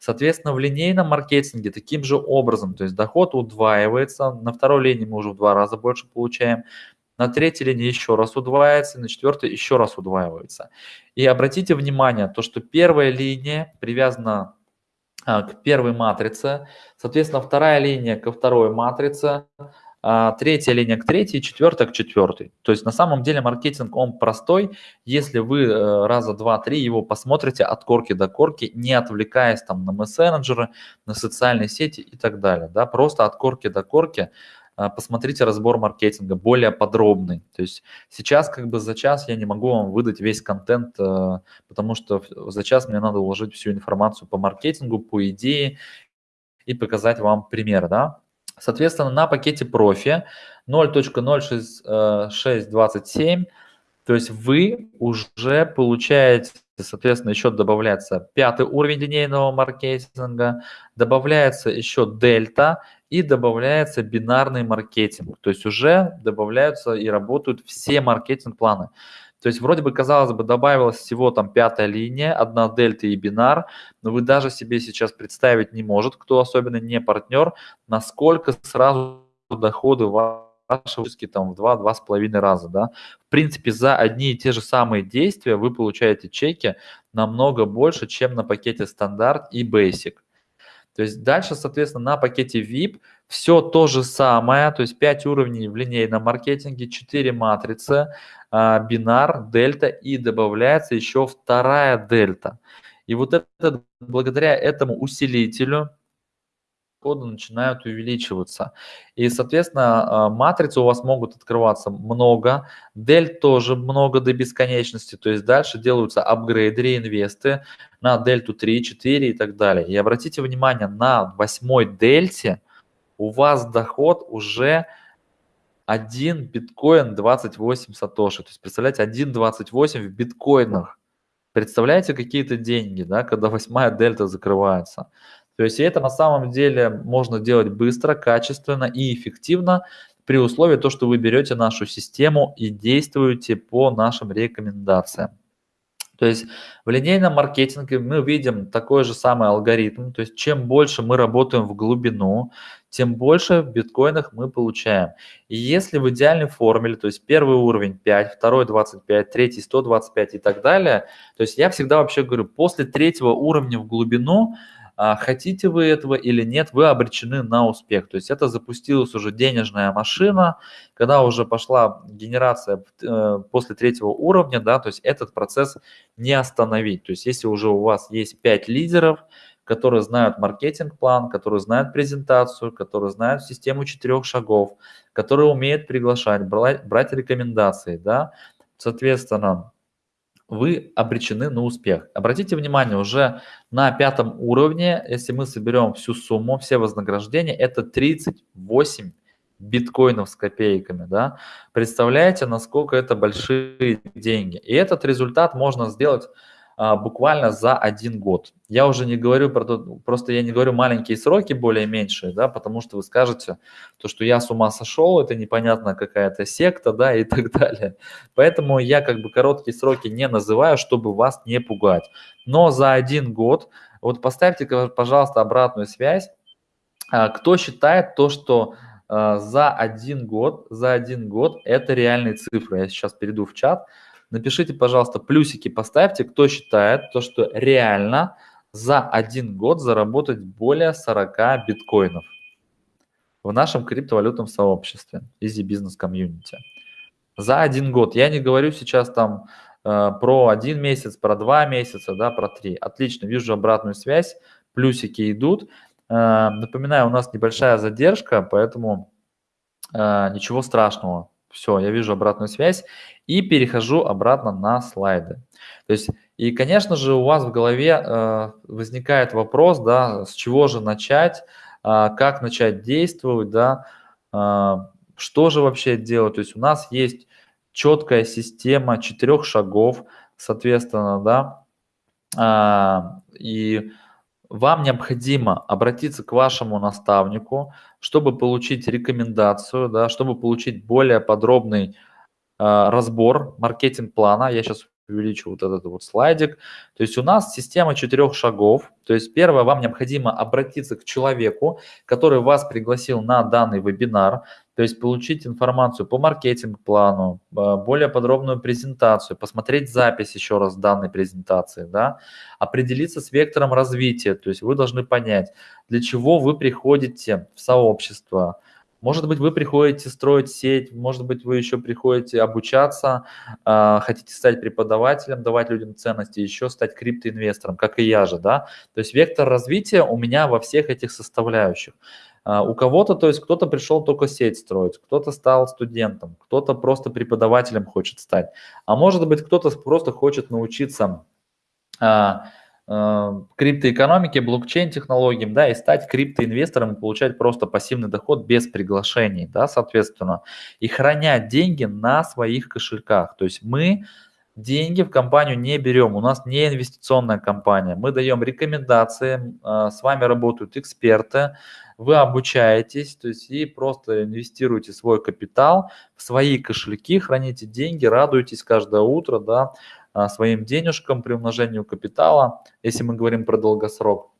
Соответственно, в линейном маркетинге таким же образом, то есть доход удваивается, на второй линии мы уже в два раза больше получаем, на третьей линии еще раз удваивается, на четвертой еще раз удваивается. И обратите внимание, то, что первая линия привязана а, к первой матрице, соответственно, вторая линия ко второй матрице, третья линия к третьей, четвертая к четвертой. То есть на самом деле маркетинг, он простой, если вы э, раза два-три его посмотрите от корки до корки, не отвлекаясь там на мессенджеры, на социальные сети и так далее. Да? Просто от корки до корки а, посмотрите разбор маркетинга, более подробный. То есть сейчас как бы за час я не могу вам выдать весь контент, э, потому что за час мне надо уложить всю информацию по маркетингу, по идее и показать вам пример, да. Соответственно, на пакете профи 0.0627, то есть вы уже получаете, соответственно, еще добавляется пятый уровень линейного маркетинга, добавляется еще дельта и добавляется бинарный маркетинг. То есть уже добавляются и работают все маркетинг-планы. То есть вроде бы, казалось бы, добавилась всего там пятая линия, одна дельта и бинар, но вы даже себе сейчас представить не может, кто особенно не партнер, насколько сразу доходы ваши там в два-два с половиной раза, да. В принципе, за одни и те же самые действия вы получаете чеки намного больше, чем на пакете стандарт и basic. То есть дальше, соответственно, на пакете VIP все то же самое, то есть 5 уровней в линейном маркетинге, 4 матрицы, бинар, дельта и добавляется еще вторая дельта. И вот это, благодаря этому усилителю коды начинают увеличиваться. И, соответственно, а, матрицы у вас могут открываться много, дель тоже много до бесконечности, то есть дальше делаются апгрейды, реинвесты на дельту 3, 4 и так далее. И обратите внимание, на восьмой дельте у вас доход уже 1 биткоин 28 сатоши. То есть, представляете, 1,28 в биткоинах. Представляете какие-то деньги, да, когда восьмая дельта закрывается. То есть это на самом деле можно делать быстро, качественно и эффективно при условии то, что вы берете нашу систему и действуете по нашим рекомендациям. То есть в линейном маркетинге мы видим такой же самый алгоритм. То есть чем больше мы работаем в глубину, тем больше в биткоинах мы получаем. И если в идеальной формуле, то есть первый уровень 5, второй 25, третий 125 и так далее, то есть я всегда вообще говорю, после третьего уровня в глубину хотите вы этого или нет, вы обречены на успех. То есть это запустилась уже денежная машина, когда уже пошла генерация э, после третьего уровня, да, то есть этот процесс не остановить. То есть если уже у вас есть 5 лидеров, которые знают маркетинг-план, которые знают презентацию, которые знают систему четырех шагов, которые умеют приглашать, брать, брать рекомендации, да, соответственно, вы обречены на успех. Обратите внимание, уже на пятом уровне, если мы соберем всю сумму, все вознаграждения, это 38 биткоинов с копейками. Да? Представляете, насколько это большие деньги. И этот результат можно сделать буквально за один год. Я уже не говорю про то, просто я не говорю маленькие сроки, более меньшие, да, потому что вы скажете, то, что я с ума сошел, это непонятно какая-то секта, да, и так далее. Поэтому я как бы короткие сроки не называю, чтобы вас не пугать. Но за один год, вот поставьте, пожалуйста, обратную связь, а, кто считает то, что а, за один год, за один год это реальные цифры. Я сейчас перейду в чат. Напишите, пожалуйста, плюсики поставьте, кто считает то, что реально за один год заработать более 40 биткоинов в нашем криптовалютном сообществе Easy Business Community. За один год. Я не говорю сейчас там э, про один месяц, про два месяца, да, про три. Отлично, вижу обратную связь, плюсики идут. Э, напоминаю, у нас небольшая задержка, поэтому э, ничего страшного. Все, я вижу обратную связь и перехожу обратно на слайды. То есть, и, конечно же, у вас в голове э, возникает вопрос, да, с чего же начать, э, как начать действовать, да, э, что же вообще делать. То есть у нас есть четкая система четырех шагов, соответственно, да, а, и вам необходимо обратиться к вашему наставнику, чтобы получить рекомендацию, да, чтобы получить более подробный э, разбор маркетинг-плана. Я сейчас увеличу вот этот вот слайдик. То есть у нас система четырех шагов. То есть первое, вам необходимо обратиться к человеку, который вас пригласил на данный вебинар. То есть получить информацию по маркетинг-плану, а, более подробную презентацию, посмотреть запись еще раз данной презентации, да, определиться с вектором развития. То есть вы должны понять, для чего вы приходите в сообщество, может быть, вы приходите строить сеть, может быть, вы еще приходите обучаться, а, хотите стать преподавателем, давать людям ценности, еще стать криптоинвестором, как и я же, да. То есть вектор развития у меня во всех этих составляющих. А, у кого-то, то есть кто-то пришел только сеть строить, кто-то стал студентом, кто-то просто преподавателем хочет стать, а может быть, кто-то просто хочет научиться а, криптоэкономике, блокчейн-технологиям, да, и стать криптоинвестором получать просто пассивный доход без приглашений, да, соответственно, и хранять деньги на своих кошельках. То есть мы деньги в компанию не берем, у нас не инвестиционная компания, мы даем рекомендации, э, с вами работают эксперты, вы обучаетесь, то есть и просто инвестируете свой капитал в свои кошельки, храните деньги, радуетесь каждое утро, да, своим денежкам при умножению капитала, если мы говорим про долгосрок.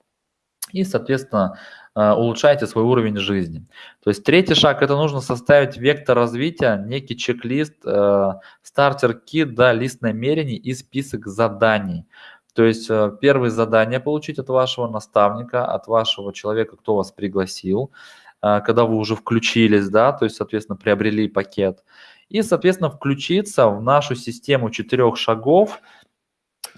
И, соответственно, а, улучшайте свой уровень жизни. То есть третий шаг – это нужно составить вектор развития, некий чек-лист, э, стартер-кит, да, лист намерений и список заданий. То есть э, первое задание получить от вашего наставника, от вашего человека, кто вас пригласил, э, когда вы уже включились, да, то есть, соответственно, приобрели пакет и, соответственно, включиться в нашу систему четырех шагов.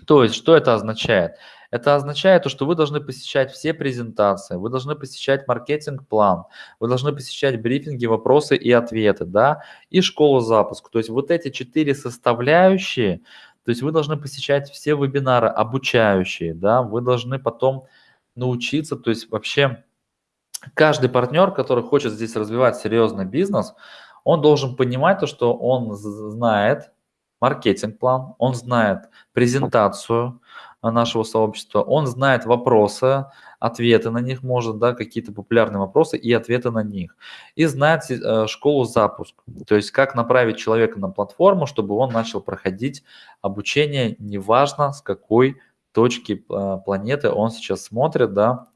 То есть, что это означает? Это означает то, что вы должны посещать все презентации, вы должны посещать маркетинг-план, вы должны посещать брифинги, вопросы и ответы, да, и школу запуск. То есть вот эти четыре составляющие, то есть вы должны посещать все вебинары обучающие, да, вы должны потом научиться, то есть вообще каждый партнер, который хочет здесь развивать серьезный бизнес, он должен понимать то, что он знает маркетинг-план, он знает презентацию нашего сообщества, он знает вопросы, ответы на них может, да, какие-то популярные вопросы и ответы на них. И знает э, школу запуск, то есть как направить человека на платформу, чтобы он начал проходить обучение, неважно с какой точки э, планеты он сейчас смотрит, да,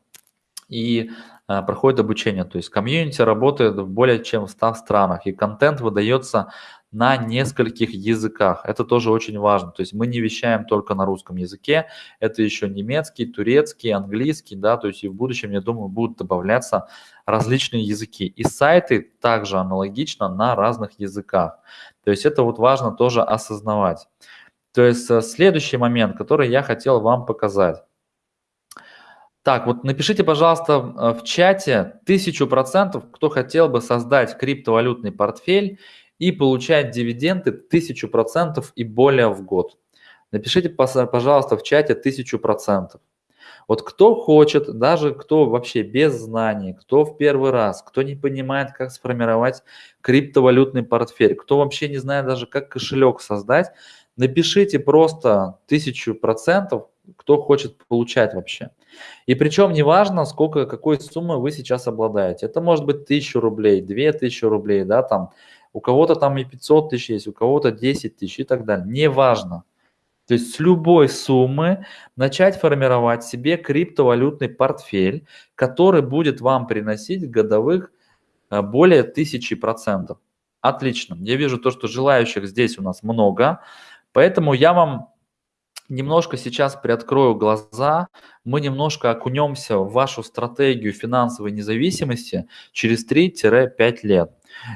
и а, проходит обучение. То есть комьюнити работает в более чем в 100 странах, и контент выдается на нескольких языках. Это тоже очень важно. То есть мы не вещаем только на русском языке, это еще немецкий, турецкий, английский, да, то есть и в будущем, я думаю, будут добавляться различные языки. И сайты также аналогично на разных языках. То есть это вот важно тоже осознавать. То есть э, следующий момент, который я хотел вам показать. Так, вот напишите, пожалуйста, э, в чате тысячу процентов, кто хотел бы создать криптовалютный портфель и получать дивиденды тысячу процентов и более в год. Напишите, пожалуйста, в чате тысячу процентов. Вот кто хочет, даже кто вообще без знаний, кто в первый раз, кто не понимает, как сформировать криптовалютный портфель, кто вообще не знает даже, как кошелек создать, напишите просто тысячу процентов, кто хочет получать вообще. И причем неважно, сколько, какой суммы вы сейчас обладаете. Это может быть 1000 рублей, 2000 рублей, да, там. У кого-то там и 500 тысяч есть, у кого-то 10 тысяч и так далее. Неважно. То есть с любой суммы начать формировать себе криптовалютный портфель, который будет вам приносить годовых э, более тысячи процентов. Отлично. Я вижу то, что желающих здесь у нас много. Поэтому я вам немножко сейчас приоткрою глаза, мы немножко окунемся в вашу стратегию финансовой независимости через 3-5 лет.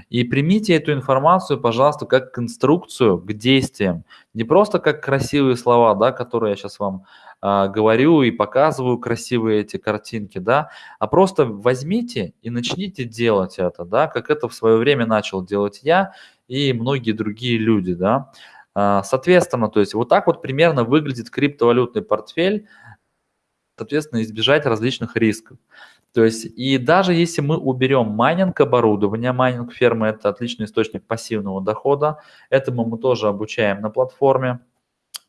И примите эту информацию, пожалуйста, как инструкцию к действиям. Не просто как красивые слова, да, которые я сейчас вам э, говорю и показываю красивые эти картинки, да, а просто возьмите и начните делать это, да, как это в свое время начал делать я и многие другие люди, да. А, соответственно, то есть вот так вот примерно выглядит криптовалютный портфель, соответственно, избежать различных рисков. То есть, и даже если мы уберем майнинг оборудования, майнинг фермы – это отличный источник пассивного дохода, этому мы тоже обучаем на платформе.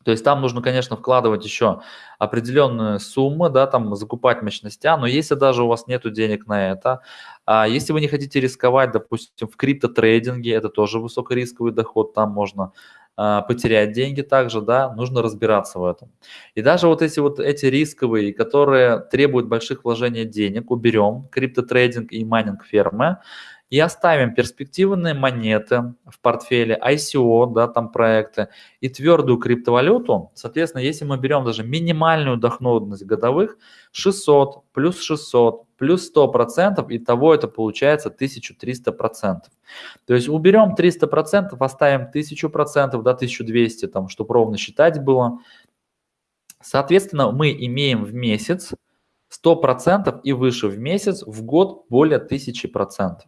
То есть там нужно, конечно, вкладывать еще определенные суммы, да, там закупать мощности, но если даже у вас нет денег на это, а если вы не хотите рисковать, допустим, в криптотрейдинге, это тоже высокорисковый доход, там можно потерять деньги также, да, нужно разбираться в этом. И даже вот эти вот эти рисковые, которые требуют больших вложений денег, уберем, криптотрейдинг и майнинг фермы, и оставим перспективные монеты в портфеле, ICO, да, там проекты, и твердую криптовалюту. Соответственно, если мы берем даже минимальную доходность годовых, 600 плюс 600 плюс 100 процентов, и того это получается 1300 процентов. То есть уберем 300 процентов, оставим 1000 процентов, да, 1200, там, чтобы ровно считать было. Соответственно, мы имеем в месяц 100% и выше в месяц, в год более 1000%.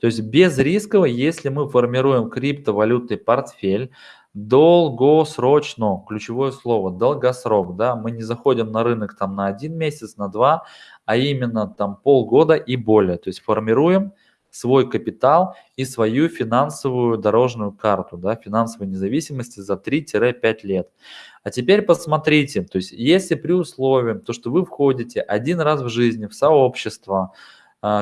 То есть без рисково, если мы формируем криптовалютный портфель, долгосрочно, ключевое слово, долгосрок, да, мы не заходим на рынок там на один месяц, на два, а именно там полгода и более, то есть формируем свой капитал и свою финансовую дорожную карту, да, финансовой независимости за 3-5 лет. А теперь посмотрите, то есть если при условии, то, что вы входите один раз в жизни в сообщество,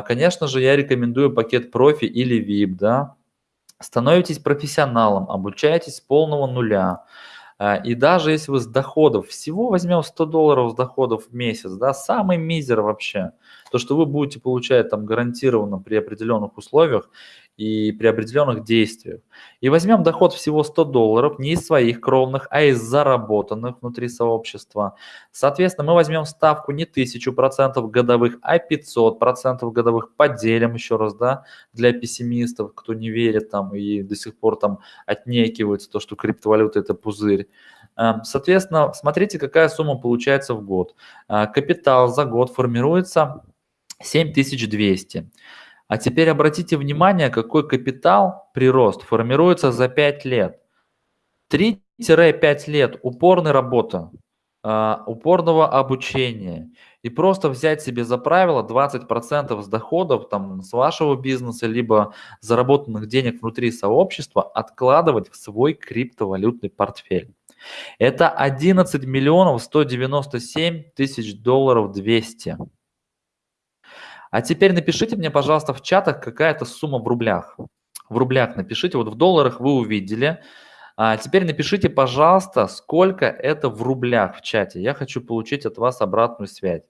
конечно же, я рекомендую пакет профи или VIP, да. Становитесь профессионалом, обучаетесь с полного нуля. А, и даже если вы с доходов, всего возьмем 100 долларов с доходов в месяц, да, самый мизер вообще, то, что вы будете получать там гарантированно при определенных условиях, и при определенных действиях. И возьмем доход всего 100 долларов, не из своих кровных, а из заработанных внутри сообщества. Соответственно, мы возьмем ставку не 1000% годовых, а 500% годовых. Поделим еще раз, да, для пессимистов, кто не верит там и до сих пор там отнекивается то, что криптовалюта это пузырь. Эм, соответственно, смотрите, какая сумма получается в год. Э, капитал за год формируется 7200. А теперь обратите внимание, какой капитал, прирост, формируется за 5 лет. 3-5 лет упорной работы, а, упорного обучения и просто взять себе за правило 20% с доходов там, с вашего бизнеса, либо заработанных денег внутри сообщества откладывать в свой криптовалютный портфель. Это 11 миллионов 197 тысяч долларов 200. А теперь напишите мне, пожалуйста, в чатах какая-то сумма в рублях. В рублях напишите, вот в долларах вы увидели. А теперь напишите, пожалуйста, сколько это в рублях в чате. Я хочу получить от вас обратную связь.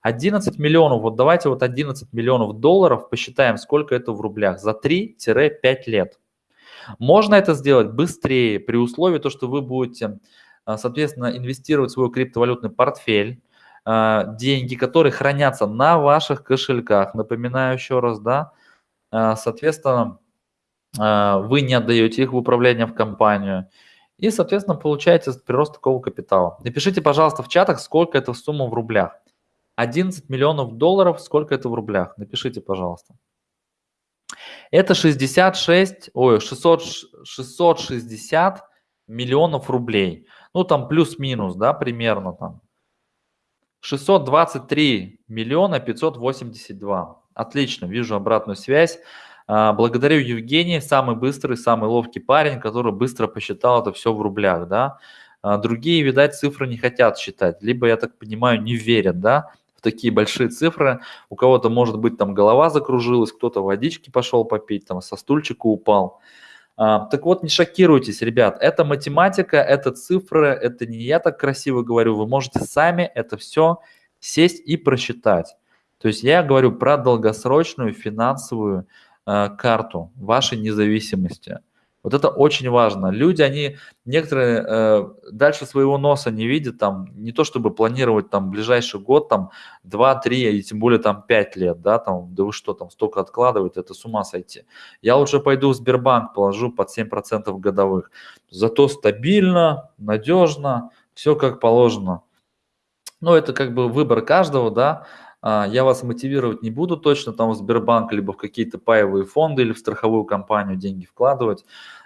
11 миллионов, вот давайте вот 11 миллионов долларов посчитаем, сколько это в рублях за 3-5 лет. Можно это сделать быстрее при условии, то, что вы будете, а, соответственно, инвестировать в свой криптовалютный портфель, деньги, которые хранятся на ваших кошельках. Напоминаю еще раз, да, а, соответственно, а, вы не отдаете их в управление в компанию. И, соответственно, получаете прирост такого капитала. Напишите, пожалуйста, в чатах, сколько это в сумму в рублях. 11 миллионов долларов, сколько это в рублях? Напишите, пожалуйста. Это 66, ой, 600, 660 миллионов рублей. Ну, там плюс-минус, да, примерно там. 623 миллиона 582. Отлично, вижу обратную связь. А, благодарю Евгений, самый быстрый, самый ловкий парень, который быстро посчитал это все в рублях, да. А, другие, видать, цифры не хотят считать, либо, я так понимаю, не верят, да, в такие большие цифры. У кого-то, может быть, там голова закружилась, кто-то водички пошел попить, там со стульчика упал. А, так вот, не шокируйтесь, ребят, это математика, это цифры, это не я так красиво говорю, вы можете сами это все сесть и просчитать. То есть я говорю про долгосрочную финансовую э, карту вашей независимости. Вот это очень важно. Люди, они некоторые э, дальше своего носа не видят, там, не то чтобы планировать там ближайший год, там, 2-3, и тем более там 5 лет, да, там, да вы что, там, столько откладывают, это с ума сойти. Я лучше пойду в Сбербанк, положу под 7% годовых. Зато стабильно, надежно, все как положено. Ну, это как бы выбор каждого, да, я вас мотивировать не буду точно там в Сбербанк, либо в какие-то паевые фонды или в страховую компанию деньги вкладывать.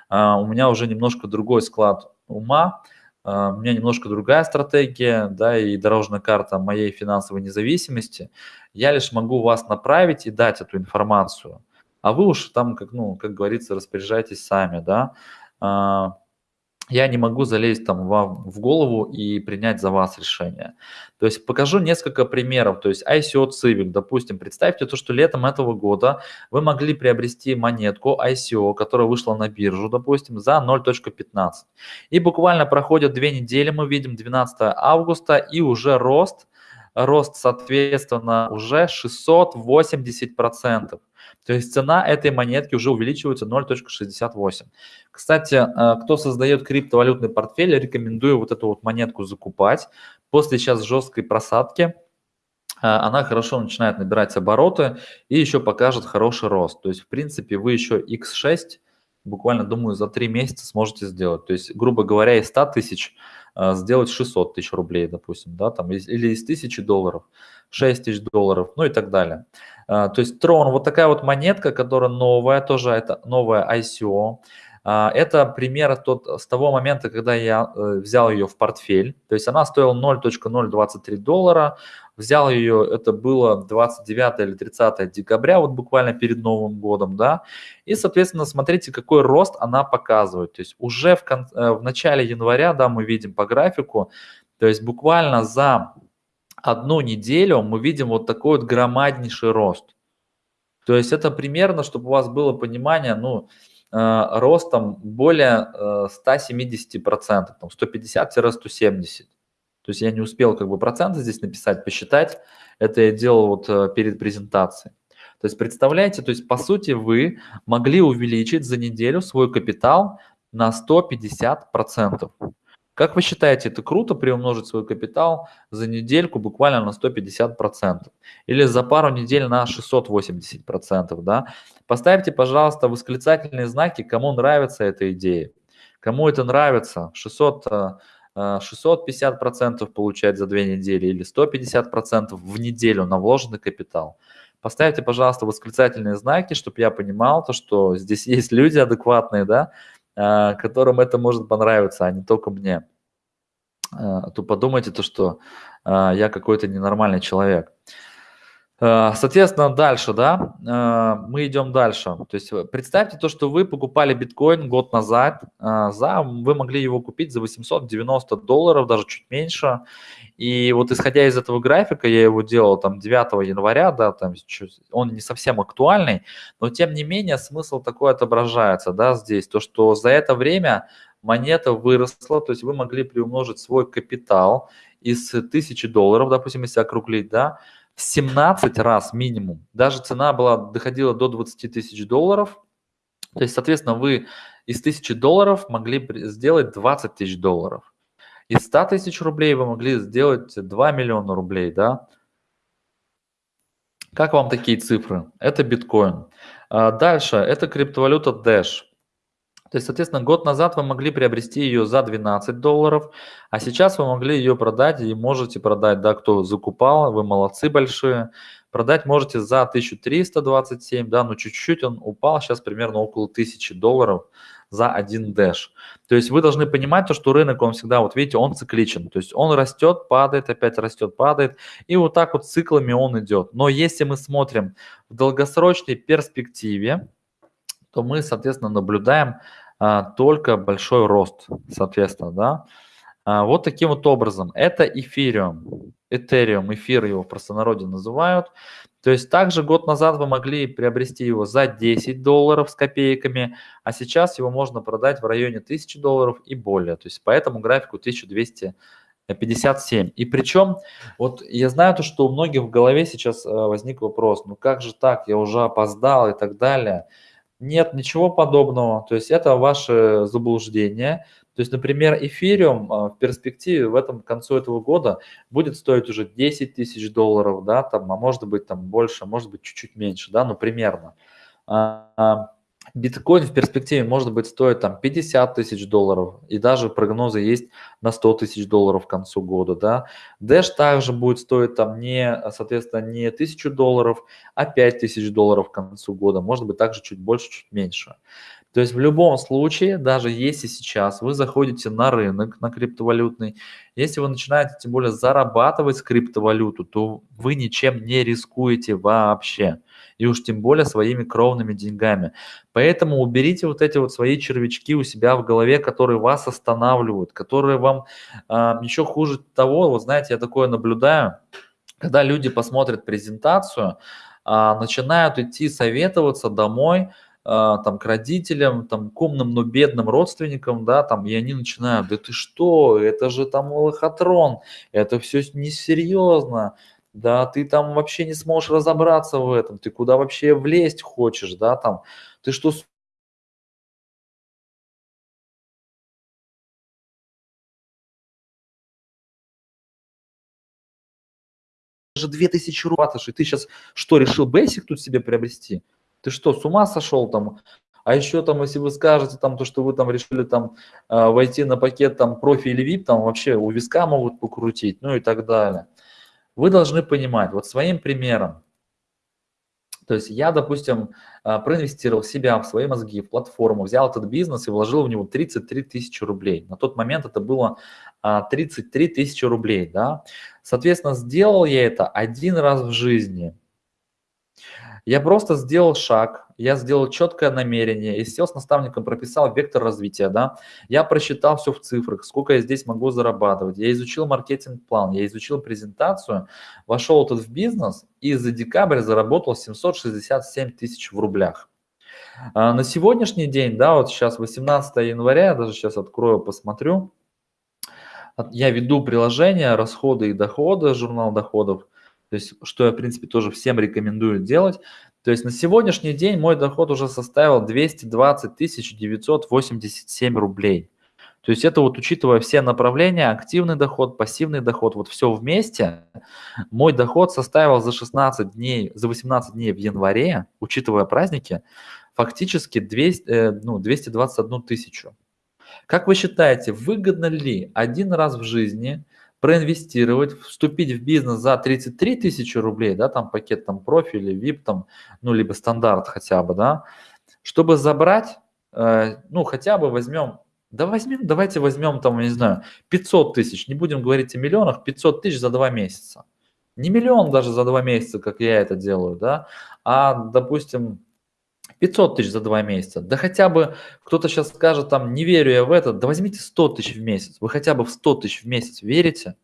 А, у меня уже немножко другой склад ума. а, у меня немножко другая стратегия, да, и дорожная карта моей финансовой независимости. Я лишь могу вас направить и дать эту информацию, а вы уж там, как, ну, как говорится, распоряжайтесь сами, да. Я не могу залезть там вам в голову и принять за вас решение. То есть покажу несколько примеров. То есть ICO Civic, допустим, представьте то, что летом этого года вы могли приобрести монетку ICO, которая вышла на биржу, допустим, за 0.15. И буквально проходят две недели, мы видим 12 августа и уже рост, рост соответственно уже 680%. То есть цена этой монетки уже увеличивается 0.68. Кстати, э, кто создает криптовалютный портфель, рекомендую вот эту вот монетку закупать. После сейчас жесткой просадки э, она хорошо начинает набирать обороты и еще покажет хороший рост. То есть, в принципе, вы еще X6 буквально, думаю, за 3 месяца сможете сделать. То есть, грубо говоря, из 100 тысяч сделать 600 тысяч рублей, допустим, да, там, или из 1000 долларов, 6 тысяч долларов, ну и так далее. То есть Tron, вот такая вот монетка, которая новая, тоже это новая ICO. А, это пример тот, с того момента, когда я э, взял ее в портфель. То есть она стоила 0.023 доллара. Взял ее, это было 29 или 30 декабря, вот буквально перед Новым годом, да. И, соответственно, смотрите, какой рост она показывает. То есть уже в, кон, э, в начале января, да, мы видим по графику, то есть буквально за одну неделю мы видим вот такой вот громаднейший рост. То есть это примерно, чтобы у вас было понимание, ну, Э, ростом более 170%, там 150-170%. То есть я не успел как бы проценты здесь написать, посчитать. Это я делал вот э, перед презентацией. То есть представляете, то есть по сути вы могли увеличить за неделю свой капитал на 150%. Как вы считаете, это круто приумножить свой капитал за недельку буквально на 150%? Или за пару недель на 680%? Да? Поставьте, пожалуйста, восклицательные знаки, кому нравится эта идея. Кому это нравится, 600, 650% э, получать за две недели или 150% в неделю на вложенный капитал. Поставьте, пожалуйста, восклицательные знаки, чтобы я понимал, то, что здесь есть люди адекватные, да, которым это может понравиться, а не только мне. А, то подумайте то, что а, я какой-то ненормальный человек. Соответственно, дальше, да, мы идем дальше. То есть э, представьте то, что вы покупали биткоин год назад, за, вы могли его купить за 890 долларов, даже чуть меньше, и вот исходя из этого графика, я его делал там 9 января, да, там он не совсем актуальный, но тем не менее смысл такой отображается, да, здесь, то, что за это время монета выросла, то есть вы могли приумножить свой капитал из 1000 долларов, допустим, если округлить, да, 17 раз минимум. Даже цена была, доходила до 20 тысяч долларов, то есть, соответственно, вы из 1000 долларов могли сделать 20 тысяч долларов. Из 100 тысяч рублей вы могли сделать 2 миллиона рублей, да? Как вам такие цифры? Это биткоин. А дальше, это криптовалюта Dash. То есть, соответственно, год назад вы могли приобрести ее за 12 долларов, а сейчас вы могли ее продать и можете продать, да, кто закупал, вы молодцы большие. Продать можете за 1327, да, но чуть-чуть он упал, сейчас примерно около 1000 долларов за один дэш. То есть вы должны понимать то, что рынок, он всегда, вот видите, он цикличен. То есть он растет, падает, опять растет, падает. И вот так вот циклами он идет. Но если мы смотрим в долгосрочной перспективе, то мы, соответственно, наблюдаем а, только большой рост, соответственно, да. А, вот таким вот образом. Это эфириум, этериум, эфир его в простонародье называют. То есть также год назад вы могли приобрести его за 10 долларов с копейками, а сейчас его можно продать в районе 1000 долларов и более. То есть по этому графику 1257. И причем, вот я знаю то, что у многих в голове сейчас э, возник вопрос, ну как же так, я уже опоздал и так далее. Нет, ничего подобного. То есть это ваше заблуждение. То есть, например, эфириум а, в перспективе в этом к концу этого года будет стоить уже 10 тысяч долларов, да, там, а может быть там больше, а может быть чуть-чуть меньше, да, ну примерно. Биткоин в перспективе может быть стоит там 50 тысяч долларов, и даже прогнозы есть на на 100 тысяч долларов к концу года, да. Dash также будет стоить там не, соответственно, не 1000 долларов, а 5000 долларов к концу года, может быть также чуть больше, чуть меньше. То есть в любом случае, даже если сейчас вы заходите на рынок, на криптовалютный, если вы начинаете тем более зарабатывать криптовалюту, то вы ничем не рискуете вообще. И уж тем более своими кровными деньгами. Поэтому уберите вот эти вот свои червячки у себя в голове, которые вас останавливают, которые вам э, еще хуже того, вот знаете, я такое наблюдаю, когда люди посмотрят презентацию, э, начинают идти советоваться домой, а, там, к родителям, там, к умным, но бедным родственникам, да, там, и они начинают, да ты что, это же там лохотрон, это все несерьезно, да, ты там вообще не сможешь разобраться в этом, ты куда вообще влезть хочешь, да, там, ты что же 2000 рублей, и ты сейчас что, решил Basic тут себе приобрести? Ты что, с ума сошел там? А еще там, если вы скажете там то, что вы там решили там э, войти на пакет там профи или VIP, там вообще у виска могут покрутить, ну и так далее. Вы должны понимать, вот своим примером, то есть я, допустим, э, проинвестировал себя, в свои мозги, в платформу, взял этот бизнес и вложил в него 33 тысячи рублей. На тот момент это было 33 тысячи рублей, да. Соответственно, сделал я это один раз в жизни – я просто сделал шаг, я сделал четкое намерение и сел с наставником, прописал вектор развития, да. Я просчитал все в цифрах, сколько я здесь могу зарабатывать. Я изучил маркетинг-план, я изучил презентацию, вошел тут в бизнес и за декабрь заработал 767 тысяч в рублях. А на сегодняшний день, да, вот сейчас 18 января, я даже сейчас открою, посмотрю. Я веду приложение «Расходы и доходы», журнал доходов. То есть, что я, в принципе, тоже всем рекомендую делать. То есть на сегодняшний день мой доход уже составил 220 987 рублей. То есть это вот учитывая все направления, активный доход, пассивный доход, вот все вместе, мой доход составил за 16 дней, за 18 дней в январе, учитывая праздники, фактически 200, э, ну, 221 тысячу. Как вы считаете, выгодно ли один раз в жизни проинвестировать, вступить в бизнес за 33 тысячи рублей, да, там пакет там профиль или VIP, там, ну, либо стандарт хотя бы, да, чтобы забрать, э, ну, хотя бы возьмем, да возьмем, давайте возьмем там, я не знаю, 500 тысяч, не будем говорить о миллионах, 500 тысяч за два месяца. Не миллион даже за два месяца, как я это делаю, да, а, допустим, 500 тысяч за два месяца. Да хотя бы кто-то сейчас скажет, там, не верю я в это, да возьмите 100 тысяч в месяц. Вы хотя бы в 100 тысяч в месяц верите?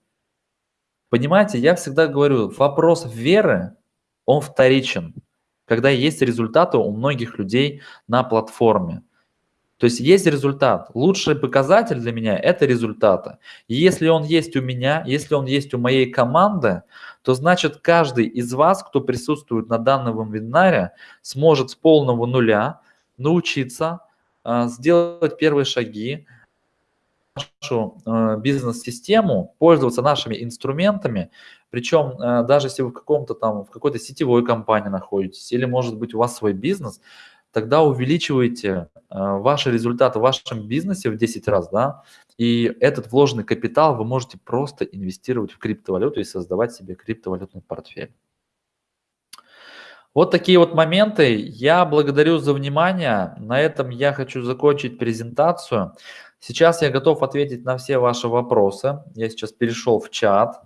Понимаете, я всегда говорю, вопрос веры, он вторичен, когда есть результаты у многих людей на платформе. То есть есть результат. Лучший показатель для меня – это результаты. И если он есть у меня, если он есть у моей команды, то значит каждый из вас, кто присутствует на данном вебинаре, сможет с полного нуля научиться э, сделать первые шаги, нашу э, бизнес-систему, пользоваться нашими инструментами, причем э, даже если вы в каком-то там, в какой-то сетевой компании находитесь, или может быть у вас свой бизнес, тогда увеличивайте э, ваши результаты в вашем бизнесе в 10 раз, да, и этот вложенный капитал вы можете просто инвестировать в криптовалюту и создавать себе криптовалютный портфель. Вот такие вот моменты. Я благодарю за внимание. На этом я хочу закончить презентацию. Сейчас я готов ответить на все ваши вопросы. Я сейчас перешел в чат.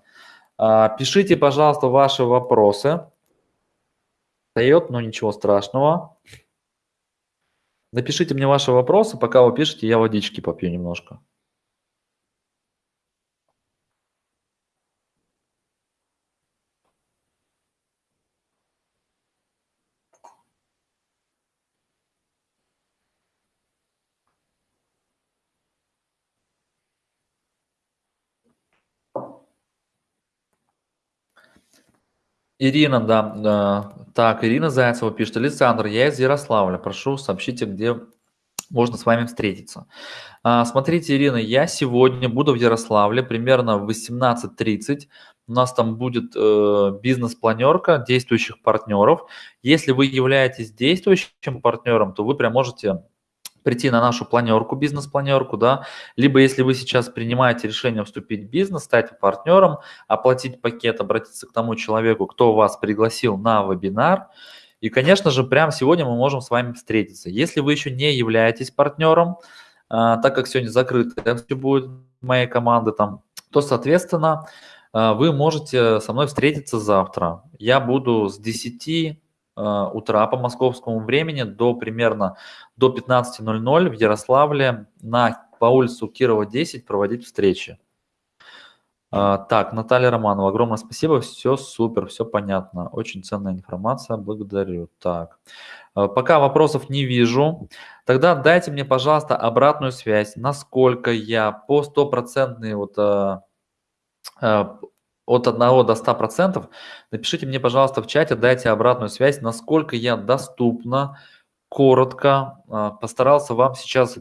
А, пишите, пожалуйста, ваши вопросы. Дает, но ничего страшного. Напишите мне ваши вопросы, пока вы пишете, я водички попью немножко. Ирина, да. Так, Ирина Зайцева пишет. Александр, я из Ярославля. Прошу, сообщите, где можно с вами встретиться. А, смотрите, Ирина, я сегодня буду в Ярославле примерно в 18.30. У нас там будет э, бизнес-планерка действующих партнеров. Если вы являетесь действующим партнером, то вы прям можете прийти на нашу планерку, бизнес-планерку, да, либо если вы сейчас принимаете решение вступить в бизнес, стать партнером, оплатить пакет, обратиться к тому человеку, кто вас пригласил на вебинар, и, конечно же, прямо сегодня мы можем с вами встретиться. Если вы еще не являетесь партнером, а, так как сегодня закрыто все будет моей команды там, то, соответственно, а, вы можете со мной встретиться завтра. Я буду с 10 а, утра по московскому времени до примерно до 15.00 в Ярославле на, по улицу Кирова 10 проводить встречи. А, так, Наталья Романова, огромное спасибо, все супер, все понятно, очень ценная информация, благодарю. Так, а, пока вопросов не вижу, тогда дайте мне, пожалуйста, обратную связь, насколько я по стопроцентной вот от 1 до 100%, напишите мне, пожалуйста, в чате, дайте обратную связь, насколько я доступно, коротко а, постарался вам сейчас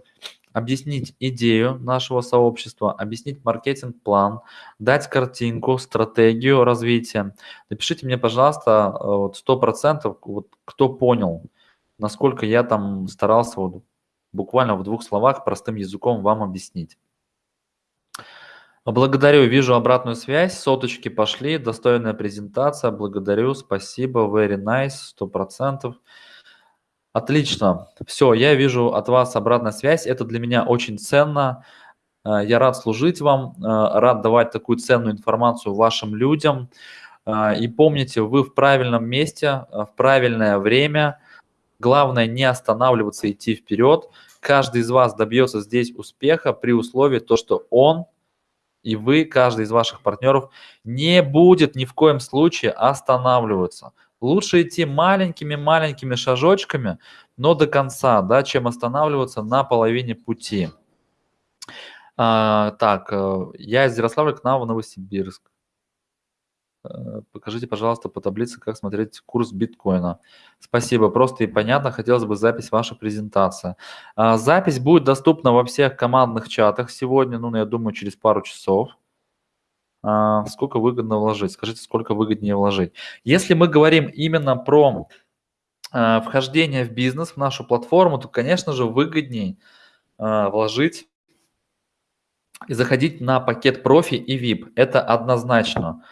объяснить идею нашего сообщества, объяснить маркетинг-план, дать картинку, стратегию развития. Напишите мне, пожалуйста, вот 100%, вот, кто понял, насколько я там старался вот, буквально в двух словах простым языком вам объяснить. Благодарю, вижу обратную связь, соточки пошли, достойная презентация, благодарю, спасибо, very nice, сто процентов. Отлично, все, я вижу от вас обратная связь, это для меня очень ценно, э, я рад служить вам, э, рад давать такую ценную информацию вашим людям. Э, и помните, вы в правильном месте, в правильное время, главное не останавливаться, идти вперед. Каждый из вас добьется здесь успеха при условии то, что он и вы, каждый из ваших партнеров, не будет ни в коем случае останавливаться. Лучше идти маленькими-маленькими шажочками, но до конца, да, чем останавливаться на половине пути. А, так, э, я из Ярославля к нам в Новосибирск. Э, покажите, пожалуйста, по таблице, как смотреть курс биткоина. Спасибо, просто и понятно. Хотелось бы запись вашей презентации. А, запись будет доступна во всех командных чатах сегодня, ну, я думаю, через пару часов. А, сколько выгодно вложить? Скажите, сколько выгоднее вложить? Если мы говорим именно про а, вхождение в бизнес, в нашу платформу, то, конечно же, выгоднее вложить и заходить на пакет профи и VIP. Это однозначно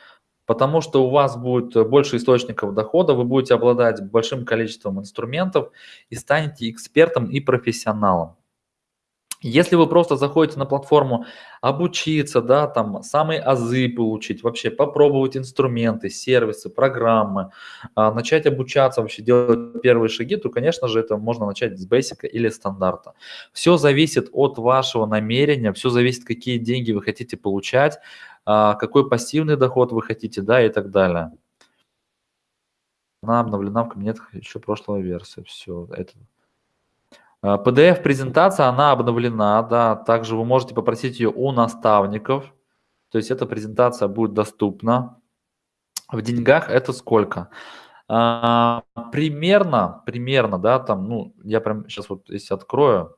потому что у вас будет больше источников дохода, вы будете обладать большим количеством инструментов и станете экспертом и профессионалом. Если вы просто заходите на платформу обучиться, да, там самые азы получить, вообще попробовать инструменты, сервисы, программы, а, начать обучаться, вообще делать первые шаги, то, конечно же, это можно начать с бейсика или стандарта. Все зависит от вашего намерения, все зависит, какие деньги вы хотите получать, какой пассивный доход вы хотите, да, и так далее. Она обновлена в кабинетах еще прошлой версии. Все, это. PDF-презентация, она обновлена, да, также вы можете попросить ее у наставников, то есть эта презентация будет доступна. В деньгах это сколько? А, примерно, примерно, да, там, ну, я прям сейчас вот если открою, а,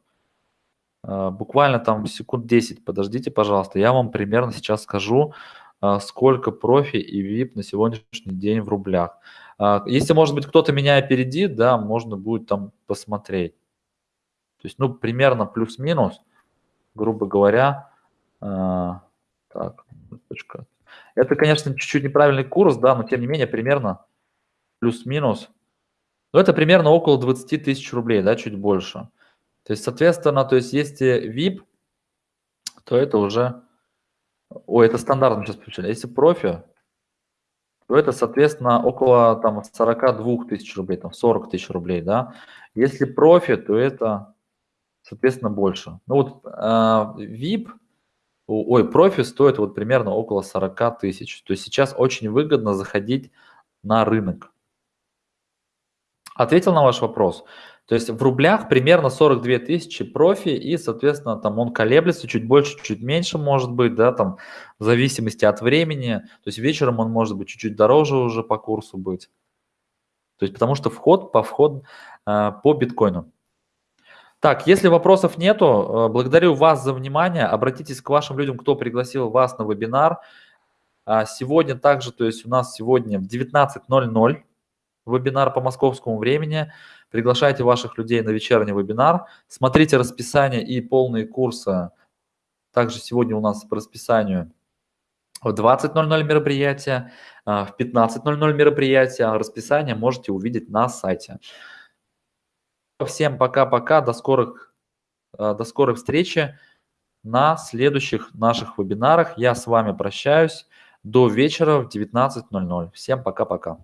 буквально там секунд 10 подождите, пожалуйста, я вам примерно сейчас скажу, а, сколько профи и VIP на сегодняшний день в рублях. А, если, может быть, кто-то меня опередит, да, можно будет там посмотреть. То есть, ну, примерно плюс-минус, грубо говоря. Так, это, конечно, чуть-чуть неправильный курс, да, но тем не менее примерно плюс-минус. Ну, это примерно около 20 тысяч рублей, да, чуть больше. То есть, соответственно, то есть если VIP, то это уже... Ой, это стандартно сейчас включили. Если профи, то это, соответственно, около там 42 тысяч рублей, там 40 тысяч рублей, да. Если профи, то это, соответственно, больше. Ну вот э, VIP, ой, профи стоит вот примерно около 40 тысяч. То есть сейчас очень выгодно заходить на рынок. Ответил на ваш вопрос? То есть в рублях примерно 42 тысячи профи, и, соответственно, там он колеблется чуть больше, чуть меньше может быть, да, там в зависимости от времени. То есть вечером он может быть чуть-чуть дороже уже по курсу быть. То есть потому что вход по вход э, по биткоину. Так, если вопросов нету, э, благодарю вас за внимание. Обратитесь к вашим людям, кто пригласил вас на вебинар. А сегодня также, то есть у нас сегодня в 19.00 вебинар по московскому времени. Приглашайте ваших людей на вечерний вебинар. Смотрите расписание и полные курсы. Также сегодня у нас по расписанию в 20.00 мероприятие, а, в 15.00 мероприятие. Расписание можете увидеть на сайте. Всем пока-пока, до скорых, а, до скорой встречи на следующих наших вебинарах. Я с вами прощаюсь до вечера в 19.00. Всем пока-пока.